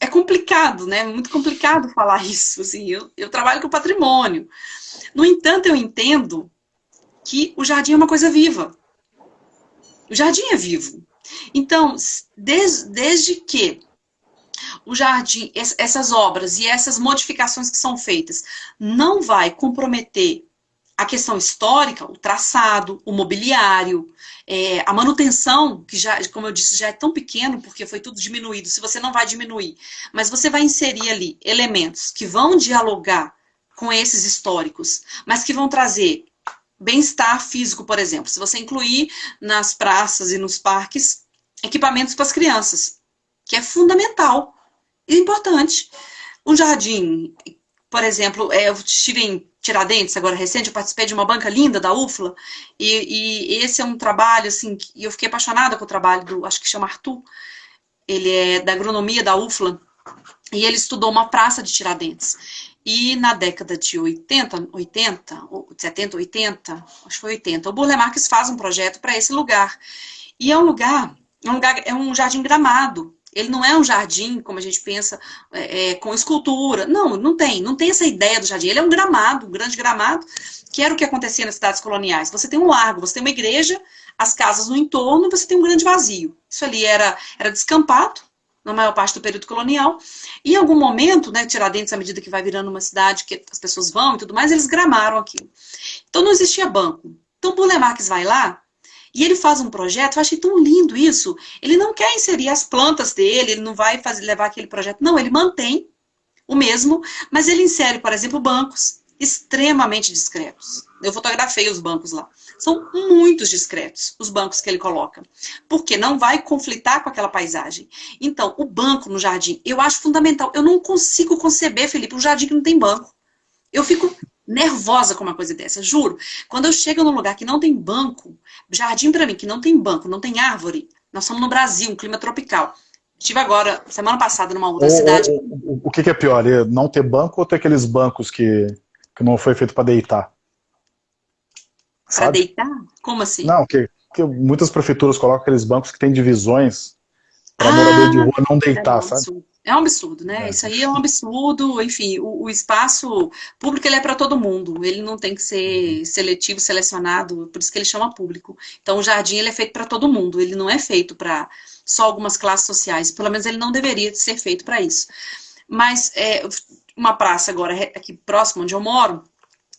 É complicado, né? Muito complicado falar [LAUGHS] isso. Assim, eu, eu trabalho com patrimônio. No entanto, eu entendo que o jardim é uma coisa viva. O jardim é vivo. Então, desde, que o jardim, essas obras e essas modificações que são feitas, não vai comprometer a questão histórica, o traçado, o mobiliário, é, a manutenção, que já, como eu disse, já é tão pequeno porque foi tudo diminuído, se você não vai diminuir, mas você vai inserir ali elementos que vão dialogar com esses históricos, mas que vão trazer bem-estar físico, por exemplo. Se você incluir nas praças e nos parques equipamentos para as crianças, que é fundamental e importante. Um jardim, por exemplo, é, eu estive em Tiradentes agora recente, eu participei de uma banca linda da UFLA, e, e esse é um trabalho, assim, e eu fiquei apaixonada com o trabalho do, acho que chama Arthur, ele é da agronomia da UFLA, e ele estudou uma praça de Tiradentes. E na década de 80, 80, 70, 80, acho que foi 80, o Burle Marx faz um projeto para esse lugar. E é um lugar, é um lugar, é um jardim gramado. Ele não é um jardim, como a gente pensa, é, é, com escultura. Não, não tem. Não tem essa ideia do jardim. Ele é um gramado, um grande gramado, que era o que acontecia nas cidades coloniais. Você tem um largo, você tem uma igreja, as casas no entorno, você tem um grande vazio. Isso ali era, era descampado, na maior parte do período colonial. E em algum momento, né, Tiradentes, à medida que vai virando uma cidade que as pessoas vão e tudo mais, eles gramaram aquilo. Então não existia banco. Então Burle Marx vai lá e ele faz um projeto, eu achei tão lindo isso. Ele não quer inserir as plantas dele, ele não vai fazer, levar aquele projeto. Não, ele mantém o mesmo, mas ele insere, por exemplo, bancos extremamente discretos. Eu fotografei os bancos lá. São muito discretos os bancos que ele coloca. Porque não vai conflitar com aquela paisagem. Então, o banco no jardim, eu acho fundamental. Eu não consigo conceber, Felipe, um jardim que não tem banco. Eu fico nervosa com uma coisa dessa, juro. Quando eu chego num lugar que não tem banco, jardim para mim que não tem banco, não tem árvore, nós somos no Brasil, um clima tropical. Estive agora, semana passada, numa outra o, cidade. O, o, o, que, é pior, não ter banco ou ter aqueles bancos que, que não foi feito para deitar? Para deitar? Como assim? Não, que, que muitas prefeituras colocam aqueles bancos que têm divisões para ah, morador de rua não deitar, é um sabe? É um absurdo, né? É. Isso aí é um absurdo. Enfim, o, o espaço público ele é para todo mundo. Ele não tem que ser uhum. seletivo, selecionado. Por isso que ele chama público. Então, o jardim ele é feito para todo mundo. Ele não é feito para só algumas classes sociais. Pelo menos ele não deveria ser feito para isso. Mas é, uma praça agora aqui próximo onde eu moro,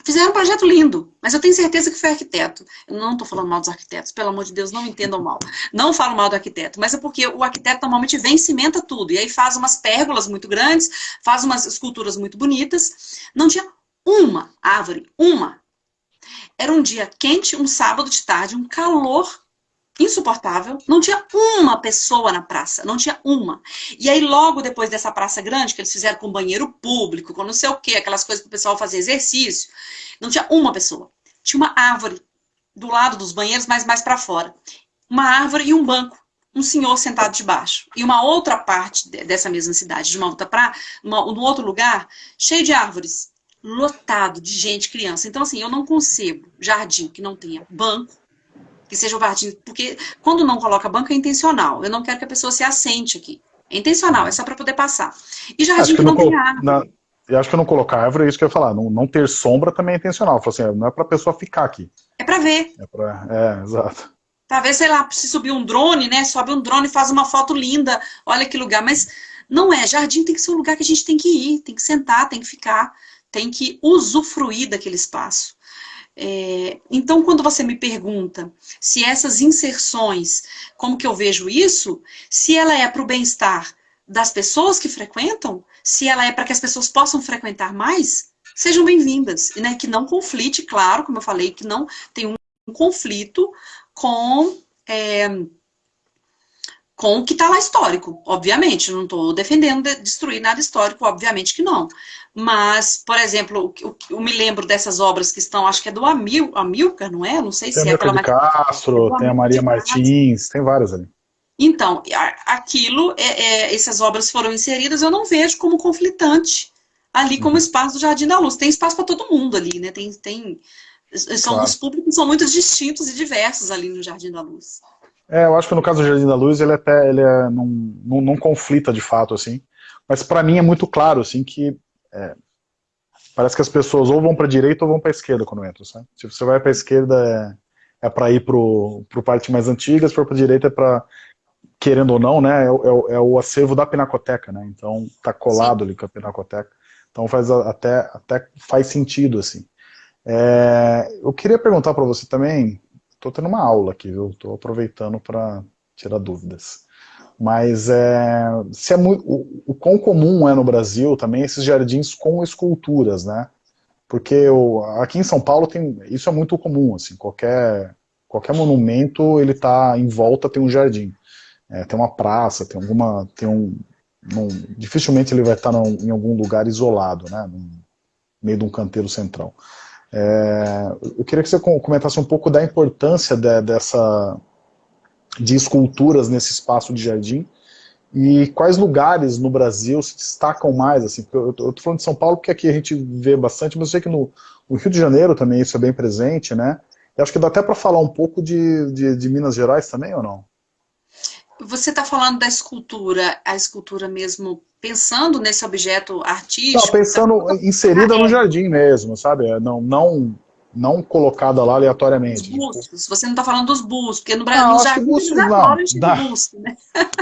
fizeram um projeto lindo, mas eu tenho certeza que foi arquiteto. Eu não estou falando mal dos arquitetos, pelo amor de Deus, não entendam mal. Não falo mal do arquiteto, mas é porque o arquiteto normalmente vem cimenta tudo, e aí faz umas pérgolas muito grandes, faz umas esculturas muito bonitas. Não tinha uma árvore, uma. Era um dia quente, um sábado de tarde, um calor insuportável. Não tinha uma pessoa na praça, não tinha uma. E aí, logo depois dessa praça grande, que eles fizeram com banheiro público, com não sei o quê, aquelas coisas que o pessoal fazia exercício, não tinha uma pessoa. Tinha uma árvore do lado dos banheiros, mas mais para fora. Uma árvore e um banco. Um senhor sentado debaixo. E uma outra parte dessa mesma cidade, de uma outra praia, no outro lugar, cheio de árvores. Lotado de gente, criança. Então, assim, eu não concebo jardim que não tenha banco, que seja o jardim, porque quando não coloca banco é intencional. Eu não quero que a pessoa se assente aqui. É intencional, é só para poder passar. E jardim que, que, não, tem árvore. Na, eu acho que eu não colocar árvore, é isso que eu ia falar. Não, não ter sombra também é intencional. Assim, não é para a pessoa ficar aqui. É para ver. É, pra, é, exato. Talvez, sei lá, se subir um drone, né? Sobe um drone e faz uma foto linda. Olha que lugar. Mas não é. Jardim tem que ser um lugar que a gente tem que ir, tem que sentar, tem que ficar, tem que usufruir daquele espaço. É, então, quando você me pergunta se essas inserções, como que eu vejo isso, se ela é para o bem-estar das pessoas que frequentam, se ela é para que as pessoas possam frequentar mais, sejam bem-vindas. Né? Que não conflite, claro, como eu falei, que não tem um, um conflito com... É, com o que está lá histórico, obviamente. Não estou defendendo de destruir nada histórico, obviamente que não. Mas, por exemplo, eu, eu, me lembro dessas obras que estão, acho que é do Amil, Amilcar, não é? Não sei tem se é aquela... Tem Castro, tem a Maria Martins, tem várias ali. Então, aquilo, é, é, essas obras foram inseridas, eu não vejo como conflitante ali como uhum. espaço do Jardim da Luz. Tem espaço para todo mundo ali, né? Tem, tem, são, claro. Os públicos são muito distintos e diversos ali no Jardim da Luz. É, eu acho que no caso do Jardim da Luz, ele até ele é, não, não, não conflita de fato, assim. Mas para mim é muito claro, assim, que é, parece que as pessoas ou vão para a direita ou vão para a esquerda quando entram, sabe? Se você vai para a esquerda é, é para ir pro, pro parte mais antiga, se for para a direita é para, querendo ou não, né, é, é, é, o acervo da Pinacoteca, né? Então tá colado Sim. ali com a Pinacoteca. Então faz até, até faz sentido, assim. É, eu queria perguntar para você também, Estou tendo uma aula aqui, viu? Estou aproveitando para tirar dúvidas. Mas é, se é muito, o, o quão comum é no Brasil também esses jardins com esculturas, né? Porque o, aqui em São Paulo tem, isso é muito comum, assim, qualquer, qualquer monumento ele está em volta tem um jardim. É, tem uma praça, tem alguma, tem um, um dificilmente ele vai estar em algum lugar isolado, né? No meio de um canteiro central. É, eu queria que você comentasse um pouco da importância de, dessa, de esculturas nesse espaço de jardim e quais lugares no Brasil se destacam mais, assim, eu estou falando de São Paulo porque aqui a gente vê bastante, mas eu sei que no, no Rio de Janeiro também isso é bem presente, né? E acho que dá até para falar um pouco de, de, de Minas Gerais também, ou não? Você está falando da escultura, a escultura mesmo, pensando nesse objeto artístico? Não, pensando tá... inserida ah, é. no jardim mesmo, sabe? É, não, não, não colocada lá aleatoriamente. Os bustos, você não está falando dos bustos, porque no Brasil, no jardim, bustos, não, não. busto, né?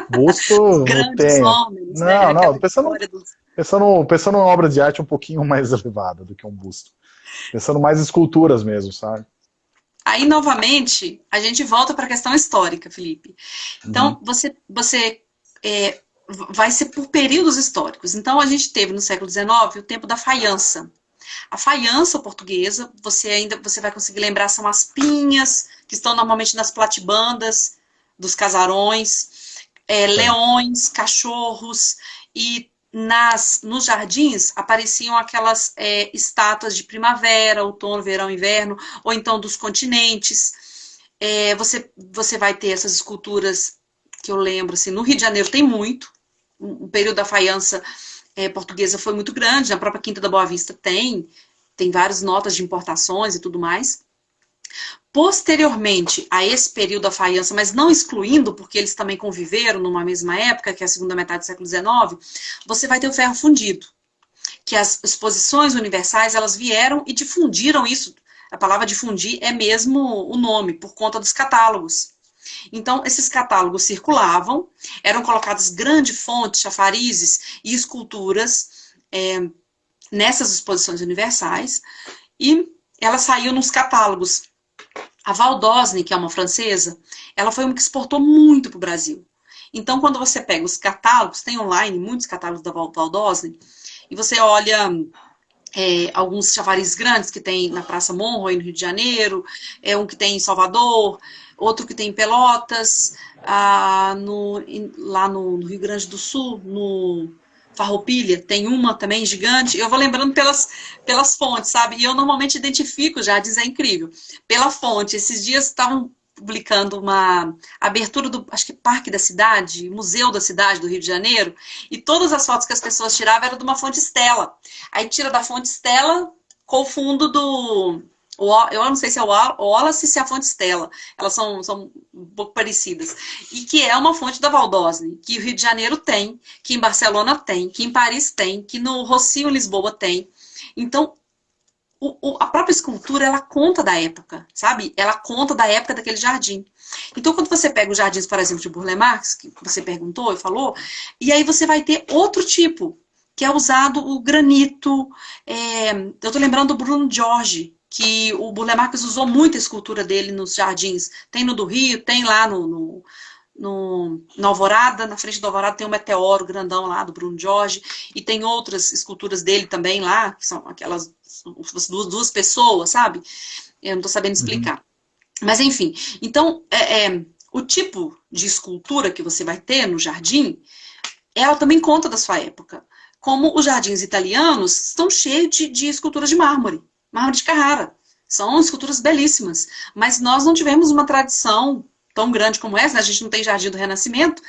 Busto [LAUGHS] tem. Homens, não, né? não, pensando, dos... pensando, pensando em uma obra de arte um pouquinho [LAUGHS] mais elevada do que um busto. Pensando mais em esculturas mesmo, sabe? Aí, novamente, a gente volta para a questão histórica, Felipe. Então, uhum. você, você é, vai ser por períodos históricos. Então, a gente teve no século XIX o tempo da faiança. A faiança portuguesa, você ainda você vai conseguir lembrar, são as pinhas, que estão normalmente nas platibandas dos casarões, é, leões, cachorros, e nas, nos jardins apareciam aquelas é, estátuas de primavera, outono, verão, inverno, ou então dos continentes. É, você, você vai ter essas esculturas que eu lembro, assim, no Rio de Janeiro tem muito, o período da faiança é, portuguesa foi muito grande, na própria Quinta da Boa Vista tem, tem várias notas de importações e tudo mais. Posteriormente a esse período da faiança, mas não excluindo, porque eles também conviveram numa mesma época, que é a segunda metade do século XIX, você vai ter o ferro fundido, que as exposições universais, elas vieram e difundiram isso. A palavra difundir é mesmo o nome, por conta dos catálogos. Então, esses catálogos circulavam, eram colocadas grandes fontes, chafarizes e esculturas é, nessas exposições universais, e ela saiu nos catálogos. A Valdosne, que é uma francesa, ela foi uma que exportou muito para o Brasil. Então, quando você pega os catálogos, tem online muitos catálogos da Valdosne, e você olha é, alguns chavarizes grandes que tem na Praça Monroe, no Rio de Janeiro, é um que tem em Salvador, outro que tem em Pelotas, ah, no, lá no, no, Rio Grande do Sul, no Farroupilha, tem uma também gigante. Eu vou lembrando pelas, pelas fontes, sabe? E eu normalmente identifico já, diz é incrível, pela fonte. Esses dias estavam publicando uma abertura do, acho que Parque da Cidade, Museu da Cidade do Rio de Janeiro, e todas as fotos que as pessoas tiravam eram de uma fonte Stella. Aí tira da fonte Stella com o fundo do... Eu não sei se é o Wallace se é a fonte Stella. Elas são, são um pouco parecidas. E que é uma fonte da Valdosne, que o Rio de Janeiro tem, que em Barcelona tem, que em Paris tem, que no Rocio, Lisboa, tem. Então, o, o, a própria escultura, ela conta da época, sabe? Ela conta da época daquele jardim. Então, quando você pega os jardins, por exemplo, de Burle Marx, que você perguntou e falou, e aí você vai ter outro tipo, que é usado o granito. É, eu estou lembrando do Bruno Jorge, que o Burle Marx usou muito a escultura dele nos jardins. Tem no do Rio, tem lá no, no no, no Alvorada, na frente do Alvorada tem um meteoro grandão lá do Bruno Jorge, e tem outras esculturas dele também lá, que são aquelas duas, duas pessoas, sabe? Eu não estou sabendo explicar. Uhum. Mas enfim, então é, é, o tipo de escultura que você vai ter no jardim, ela também conta da sua época. Como os jardins italianos estão cheios de, de esculturas de mármore, mármore de Carrara. São esculturas belíssimas, mas nós não tivemos uma tradição tão grande como essa, né? a gente não tem Jardim do Renascimento,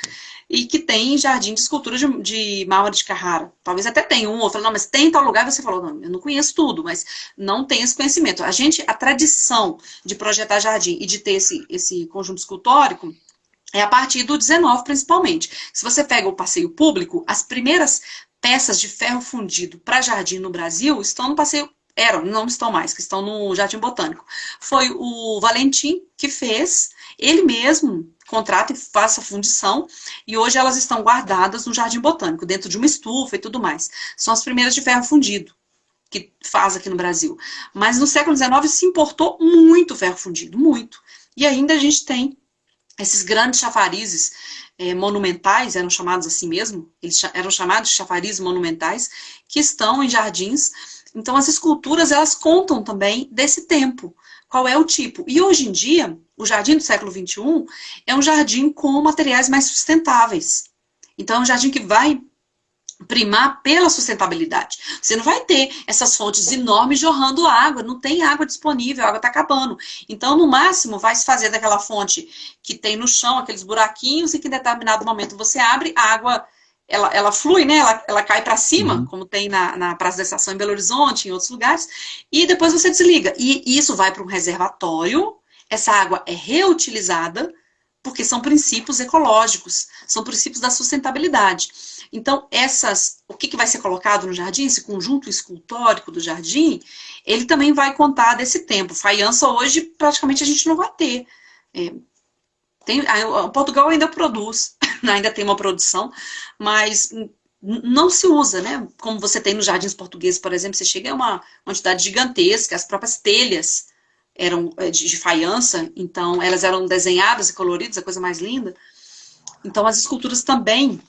e que tem jardim de escultura de, de mármore de Carrara. Talvez até tenha um, outro, não, mas tem em tal lugar, você falou, não, eu não conheço tudo, mas não tem esse conhecimento. A gente, a tradição de projetar jardim e de ter esse, esse conjunto escultórico, é a partir do 19, principalmente. Se você pega o passeio público, as primeiras peças de ferro fundido para jardim no Brasil estão no passeio eram, não estão mais, que estão no Jardim Botânico. Foi o Valentim que fez, ele mesmo contrata e faz a fundição, e hoje elas estão guardadas no Jardim Botânico, dentro de uma estufa e tudo mais. São as primeiras de ferro fundido que faz aqui no Brasil. Mas no século XIX se importou muito ferro fundido, muito. E ainda a gente tem esses grandes chafarizes é, monumentais, eram chamados assim mesmo, eles eram chamados de chafarizes monumentais, que estão em jardins então, as esculturas, elas contam também desse tempo. Qual é o tipo? E hoje em dia, o jardim do século XXI é um jardim com materiais mais sustentáveis. Então, é um jardim que vai primar pela sustentabilidade. Você não vai ter essas fontes enormes jorrando água, não tem água disponível, a água está acabando. Então, no máximo, vai se fazer daquela fonte que tem no chão, aqueles buraquinhos, e que em determinado momento você abre, a água ela, ela flui, né? Ela, ela cai para cima, uhum. como tem na, na Praça da Estação em Belo Horizonte, em outros lugares, e depois você desliga. E isso vai para um reservatório, essa água é reutilizada, porque são princípios ecológicos, são princípios da sustentabilidade. Então, essas, o que, que vai ser colocado no jardim, esse conjunto escultórico do jardim, ele também vai contar desse tempo. Faiança hoje, praticamente, a gente não vai ter. É, tem, a, Portugal ainda produz, [LAUGHS] [LAUGHS] ainda tem uma produção, mas não se usa, né? Como você tem nos jardins portugueses, por exemplo, você chega a uma quantidade gigantesca, as próprias telhas eram é, de, de faiança, então elas eram desenhadas e coloridas, a coisa mais linda. Então as esculturas também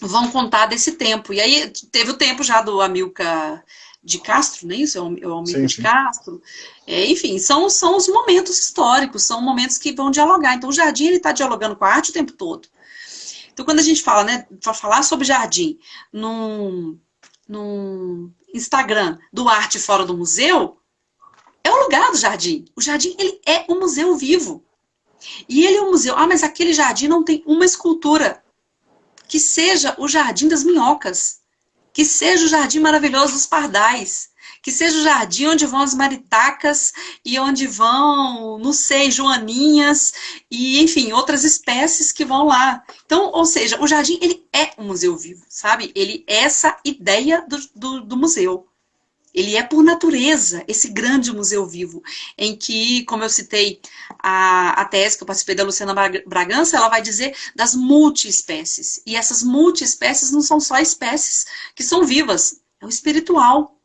vão contar desse tempo. E aí teve o tempo já do Amilcar de Castro, não é isso? É o, é o amigo sim, de Castro. É, enfim, são, são os momentos históricos, são momentos que vão dialogar. Então, o jardim está dialogando com a arte o tempo todo. Então, quando a gente fala, né, para falar sobre jardim num, num Instagram do Arte Fora do Museu, é o lugar do jardim. O jardim, ele é um museu vivo. E ele é um museu. Ah, mas aquele jardim não tem uma escultura que seja o Jardim das Minhocas que seja o jardim maravilhoso dos pardais, que seja o jardim onde vão as maritacas e onde vão, não sei, joaninhas e, enfim, outras espécies que vão lá. Então, ou seja, o jardim, ele é um museu vivo, sabe? Ele é essa ideia do, do, do museu. Ele é, por natureza, esse grande museu vivo, em que, como eu citei a, a tese que eu participei da Luciana Bragança, ela vai dizer das multiespécies. E essas multiespécies não são só espécies que são vivas, é o espiritual.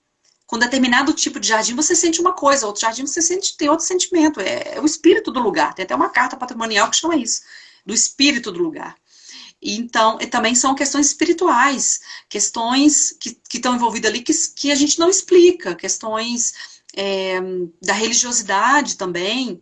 com determinado tipo de jardim você sente uma coisa, outro jardim você sente, tem outro sentimento. É, é o espírito do lugar. Tem até uma carta patrimonial que chama isso, do espírito do lugar. Então, também são questões espirituais, questões que, que estão envolvidas ali que, que a gente não explica, questões é, da religiosidade também.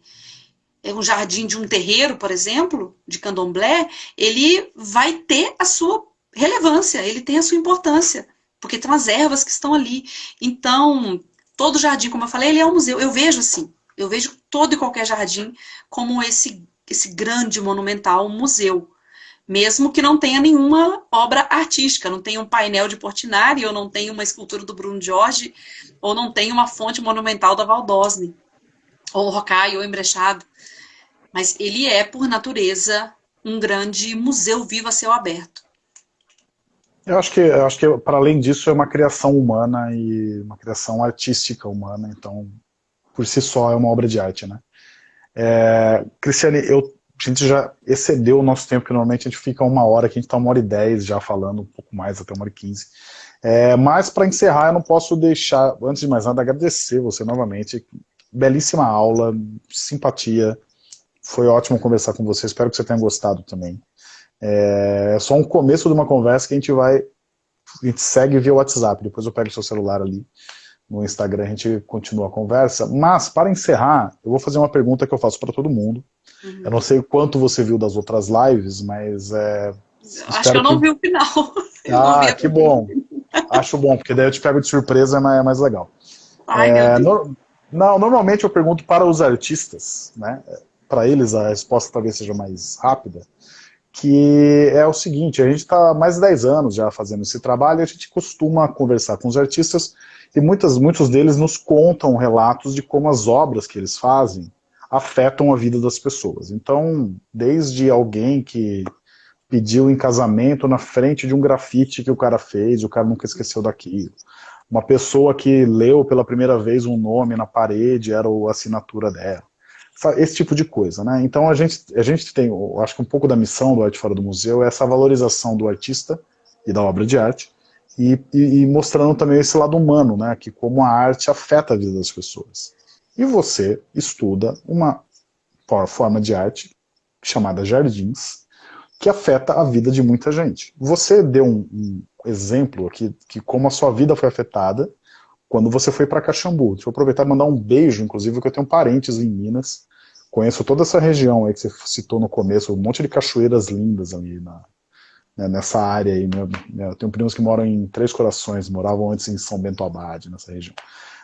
É um jardim de um terreiro, por exemplo, de candomblé, ele vai ter a sua relevância, ele tem a sua importância porque tem umas ervas que estão ali. Então, todo jardim, como eu falei, ele é um museu. Eu vejo assim, eu vejo todo e qualquer jardim como esse, esse grande monumental museu. Mesmo que não tenha nenhuma obra artística, não tenha um painel de Portinari, ou não tenha uma escultura do Bruno Jorge, ou não tenha uma fonte monumental da Valdosne, ou Rocaille, ou Embrechado. Mas ele é, por natureza, um grande museu vivo a céu aberto. Eu acho que, acho que para além disso é uma criação humana e uma criação artística humana, então por si só é uma obra de arte, né? É, Cristiane, eu, a gente já excedeu o nosso tempo, que normalmente a gente fica uma hora, que a gente está uma hora e dez já falando, um pouco mais, até uma hora e quinze. É, mas para encerrar, eu não posso deixar, antes de mais nada, agradecer você novamente. Belíssima aula, simpatia, foi ótimo conversar com você, espero que você tenha gostado também. É, é só um começo de uma conversa que a gente vai, a gente segue via WhatsApp, depois eu pego o seu celular ali no Instagram, a gente continua a conversa. Mas, para encerrar, eu vou fazer uma pergunta que eu faço para todo mundo. Uhum. Eu não sei o quanto você viu das outras lives, mas... É, Acho que eu não que... vi o final. [LAUGHS] ah, que bom. Acho bom, porque daí eu te pego de surpresa, é mais legal. Ai, é, no... Não, normalmente eu pergunto para os artistas, né? Para eles a resposta talvez seja mais rápida que é o seguinte, a gente está mais de 10 anos já fazendo esse trabalho, a gente costuma conversar com os artistas e muitas, muitos deles nos contam relatos de como as obras que eles fazem afetam a vida das pessoas. Então, desde alguém que pediu em casamento na frente de um grafite que o cara fez, o cara nunca esqueceu daquilo. Uma pessoa que leu pela primeira vez um nome na parede, era a assinatura dela esse tipo de coisa, né? Então a gente, a gente tem, acho que um pouco da missão do Arte Fora do Museu é essa valorização do artista e da obra de arte, e, e, e, mostrando também esse lado humano, né? Que como a arte afeta a vida das pessoas. E você estuda uma forma de arte chamada jardins, que afeta a vida de muita gente. Você deu um, um exemplo aqui, que como a sua vida foi afetada, quando você foi para Caxambu. Deixa eu aproveitar e mandar um beijo, inclusive, porque eu tenho parentes em Minas. Conheço toda essa região aí que você citou no começo, um monte de cachoeiras lindas ali na, né, nessa área aí. Meu, eu tenho primos que moram em Três Corações, moravam antes em São Bento Abade, nessa região.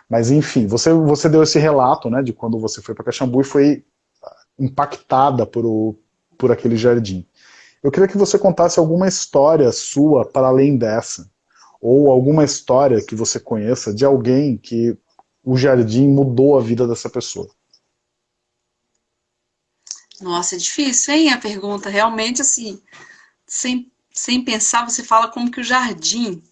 Mas enfim, você, você deu esse relato né, de quando você foi para Caxambu e foi impactada por, o, por aquele jardim. Eu queria que você contasse alguma história sua para além dessa, ou alguma história que você conheça de alguém que o jardim mudou a vida dessa pessoa. Nossa, é difícil, hein, a pergunta. Realmente, assim, sem, sem pensar, você fala como que o jardim...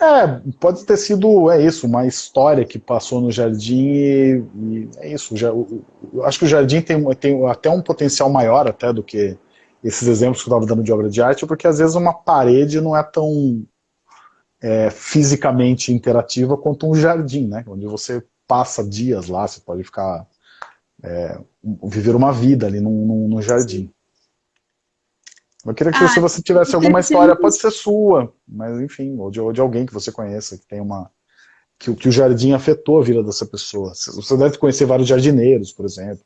É, pode ter sido, é isso, uma história que passou no jardim e, e é isso. Já, eu acho que o jardim tem, tem até um potencial maior até do que esses exemplos que eu estava dando de obra de arte, porque às vezes uma parede não é tão é, fisicamente interativa quanto um jardim, né? Onde você passa dias lá, você pode ficar é, viver uma vida ali num, num jardim. Eu queria que ah, se você tivesse alguma história, pode ser sua, mas enfim, ou de, ou de alguém que você conheça, que tem uma que, que o jardim afetou a vida dessa pessoa. Você deve conhecer vários jardineiros, por exemplo.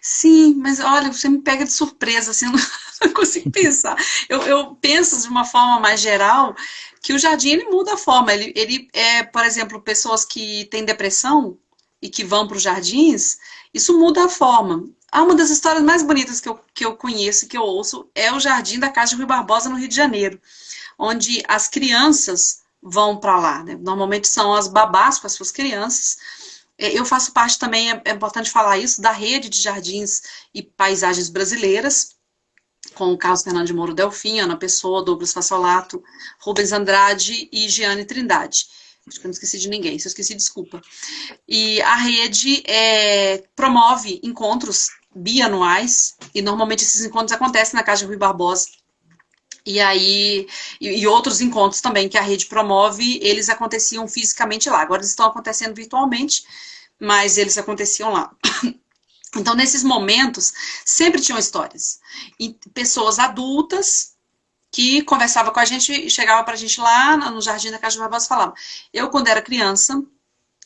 Sim, mas olha, você me pega de surpresa, assim, [LAUGHS] não, não consigo pensar. Eu, eu, penso de uma forma mais geral que o jardim ele muda a forma. Ele, ele é, por exemplo, pessoas que têm depressão e que vão para os jardins, isso muda a forma. Ah, uma das histórias mais bonitas que eu, que eu conheço, que eu ouço, é o Jardim da Casa de Rui Barbosa, no Rio de Janeiro, onde as crianças vão para lá. Né? Normalmente são as babás com as suas crianças, é, eu faço parte também, é, é importante falar isso, da rede de jardins e paisagens brasileiras, com o Carlos Fernando de Moro Delfim, Ana Pessoa, Douglas Fassolato, Rubens Andrade e Giane Trindade. Acho que eu não esqueci de ninguém, se eu esqueci, desculpa. E a rede é, promove encontros bianuais, e normalmente esses encontros acontecem na Casa de Rui Barbosa. E aí, e, outros encontros também que a rede promove, eles aconteciam fisicamente lá. Agora eles estão acontecendo virtualmente, mas eles aconteciam lá. [COUGHS] Então, nesses momentos, sempre tinham histórias. E pessoas adultas que conversavam com a gente chegavam para a gente lá no Jardim da Casa de Barbosa e falavam, eu, quando era criança,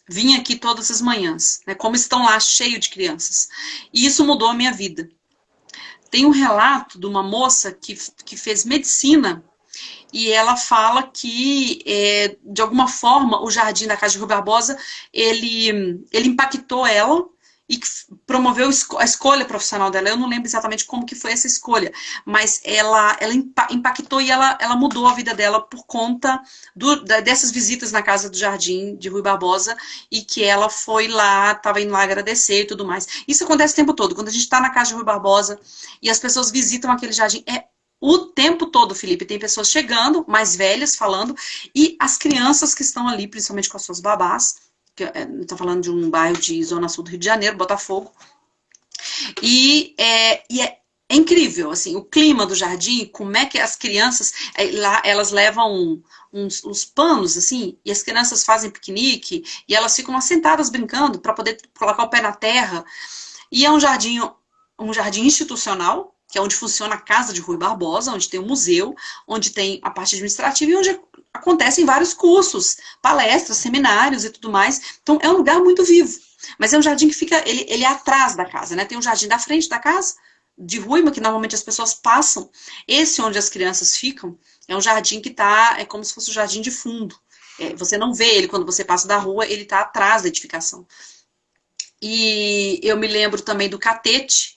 vinha aqui todas as manhãs, né, como estão lá, cheio de crianças. E isso mudou a minha vida. Tem um relato de uma moça que, que fez medicina e ela fala que, é, de alguma forma, o Jardim da Casa de Rui Barbosa, ele, ele impactou ela e que promoveu a escolha profissional dela. Eu não lembro exatamente como que foi essa escolha, mas ela, ela impactou e ela, ela mudou a vida dela por conta do, dessas visitas na casa do Jardim de Rui Barbosa e que ela foi lá, estava indo lá agradecer e tudo mais. Isso acontece o tempo todo. Quando a gente está na casa de Rui Barbosa e as pessoas visitam aquele jardim, é o tempo todo, Felipe, tem pessoas chegando, mais velhas, falando, e as crianças que estão ali, principalmente com as suas babás, Estou é, falando de um bairro de Zona Sul do Rio de Janeiro, Botafogo. E é, e é, é incrível, assim, o clima do jardim, como é que as crianças, é, lá elas levam uns, uns, panos, assim, e as crianças fazem piquenique, e elas ficam assentadas brincando para poder colocar o pé na terra. E é um jardim, um jardim institucional, que é onde funciona a Casa de Rui Barbosa, onde tem um museu, onde tem a parte administrativa e onde acontecem vários cursos, palestras, seminários e tudo mais. Então, é um lugar muito vivo. Mas é um jardim que fica, ele, ele é atrás da casa, né? Tem um jardim da frente da casa, de Ruima, que normalmente as pessoas passam. Esse onde as crianças ficam, é um jardim que está, é como se fosse um jardim de fundo. É, você não vê ele quando você passa da rua, ele está atrás da edificação. E eu me lembro também do catete,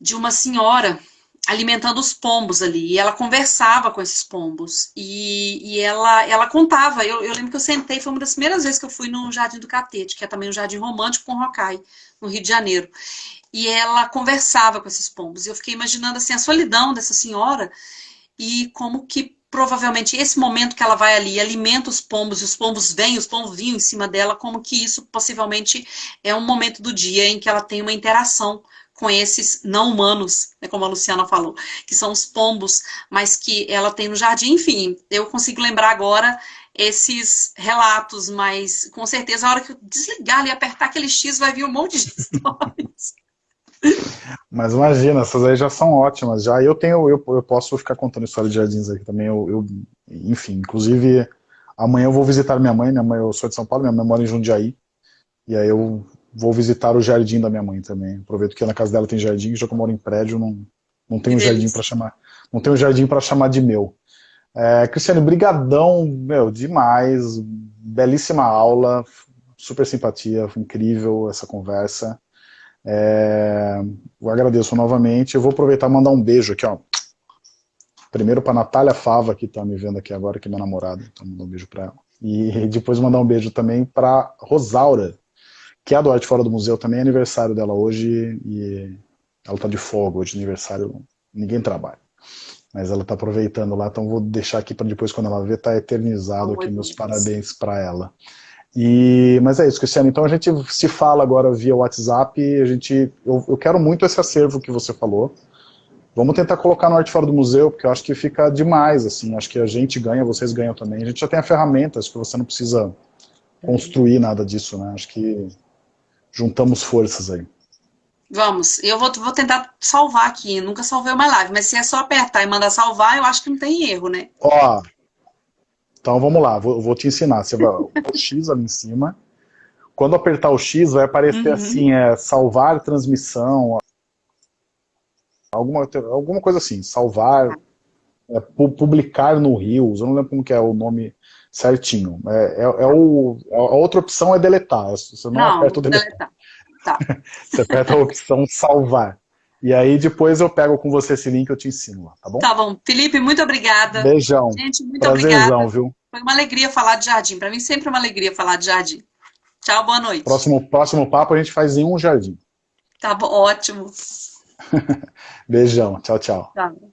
de uma senhora alimentando os pombos ali. E ela conversava com esses pombos. E, e ela, ela contava. Eu, eu, lembro que eu sentei, foi uma das primeiras vezes que eu fui no Jardim do Catete, que é também um jardim romântico com Rocai, no Rio de Janeiro. E ela conversava com esses pombos. E eu fiquei imaginando assim, a solidão dessa senhora e como que provavelmente esse momento que ela vai ali alimenta os pombos, e os pombos vêm, os pombos vinham em cima dela, como que isso possivelmente é um momento do dia em que ela tem uma interação com esses não humanos, né, como a Luciana falou, que são os pombos, mas que ela tem no jardim. Enfim, eu consigo lembrar agora esses relatos, mas com certeza a hora que eu desligar e apertar aquele X vai vir um monte de [LAUGHS] histórias. Mas imagina, essas aí já são ótimas. Já eu tenho, eu, eu posso ficar contando história de jardins aqui também. Eu, eu, enfim, inclusive amanhã eu vou visitar minha mãe. Minha mãe, eu sou de São Paulo, minha mãe mora em Jundiaí. E aí eu vou visitar o jardim da minha mãe também. Aproveito que na casa dela tem jardim, já que eu moro em prédio, não, não tem um jardim para chamar, não tem um jardim para chamar de meu. É, Cristiane, brigadão, meu, demais, belíssima aula, super simpatia, incrível essa conversa. É, eu agradeço novamente, eu vou aproveitar e mandar um beijo aqui, ó. Primeiro para Natália Fava, que está me vendo aqui agora, que é minha namorada, então mandar um beijo para ela. E depois mandar um beijo também para Rosaura, que é a do Arte Fora do Museu, também é aniversário dela hoje, e ela está de folga hoje, aniversário, ninguém trabalha. Mas ela está aproveitando lá, então vou deixar aqui para depois, quando ela ver, tá eternizado aqui, meus parabéns para ela. E, mas é isso, Cristiano, então a gente se fala agora via WhatsApp, a gente, eu, eu quero muito esse acervo que você falou, Vamos tentar colocar no Arte Fora do Museu, porque eu acho que fica demais, assim, acho que a gente ganha, vocês ganham também. A gente já tem a ferramenta, acho que você não precisa construir nada disso, né? Acho que juntamos forças aí. Vamos, eu vou, vou tentar salvar aqui, nunca salvei uma live, mas se é só apertar e mandar salvar, eu acho que não tem erro, né? Ó, então vamos lá, vou, vou te ensinar. Você vai o X ali em cima. Quando apertar o X, vai aparecer uhum. assim, é salvar transmissão, alguma, alguma coisa assim, salvar, é, publicar no Rios, eu não lembro como que é o nome certinho. É, é, é, o, a outra opção é deletar. Você não, não aperta o deletar. deletar. Tá. [LAUGHS] você aperta a opção salvar. E aí depois eu pego com você esse link e eu te ensino lá, tá bom? Tá bom. Felipe, muito obrigada. Beijão. Gente, muito Prazerzão, obrigada. viu? Foi uma alegria falar de jardim. Para mim sempre é uma alegria falar de jardim. Tchau, boa noite. Próximo, próximo papo a gente faz em um jardim. Tá bom, ótimo. [LAUGHS] Beijão. Tchau, tchau. Tchau.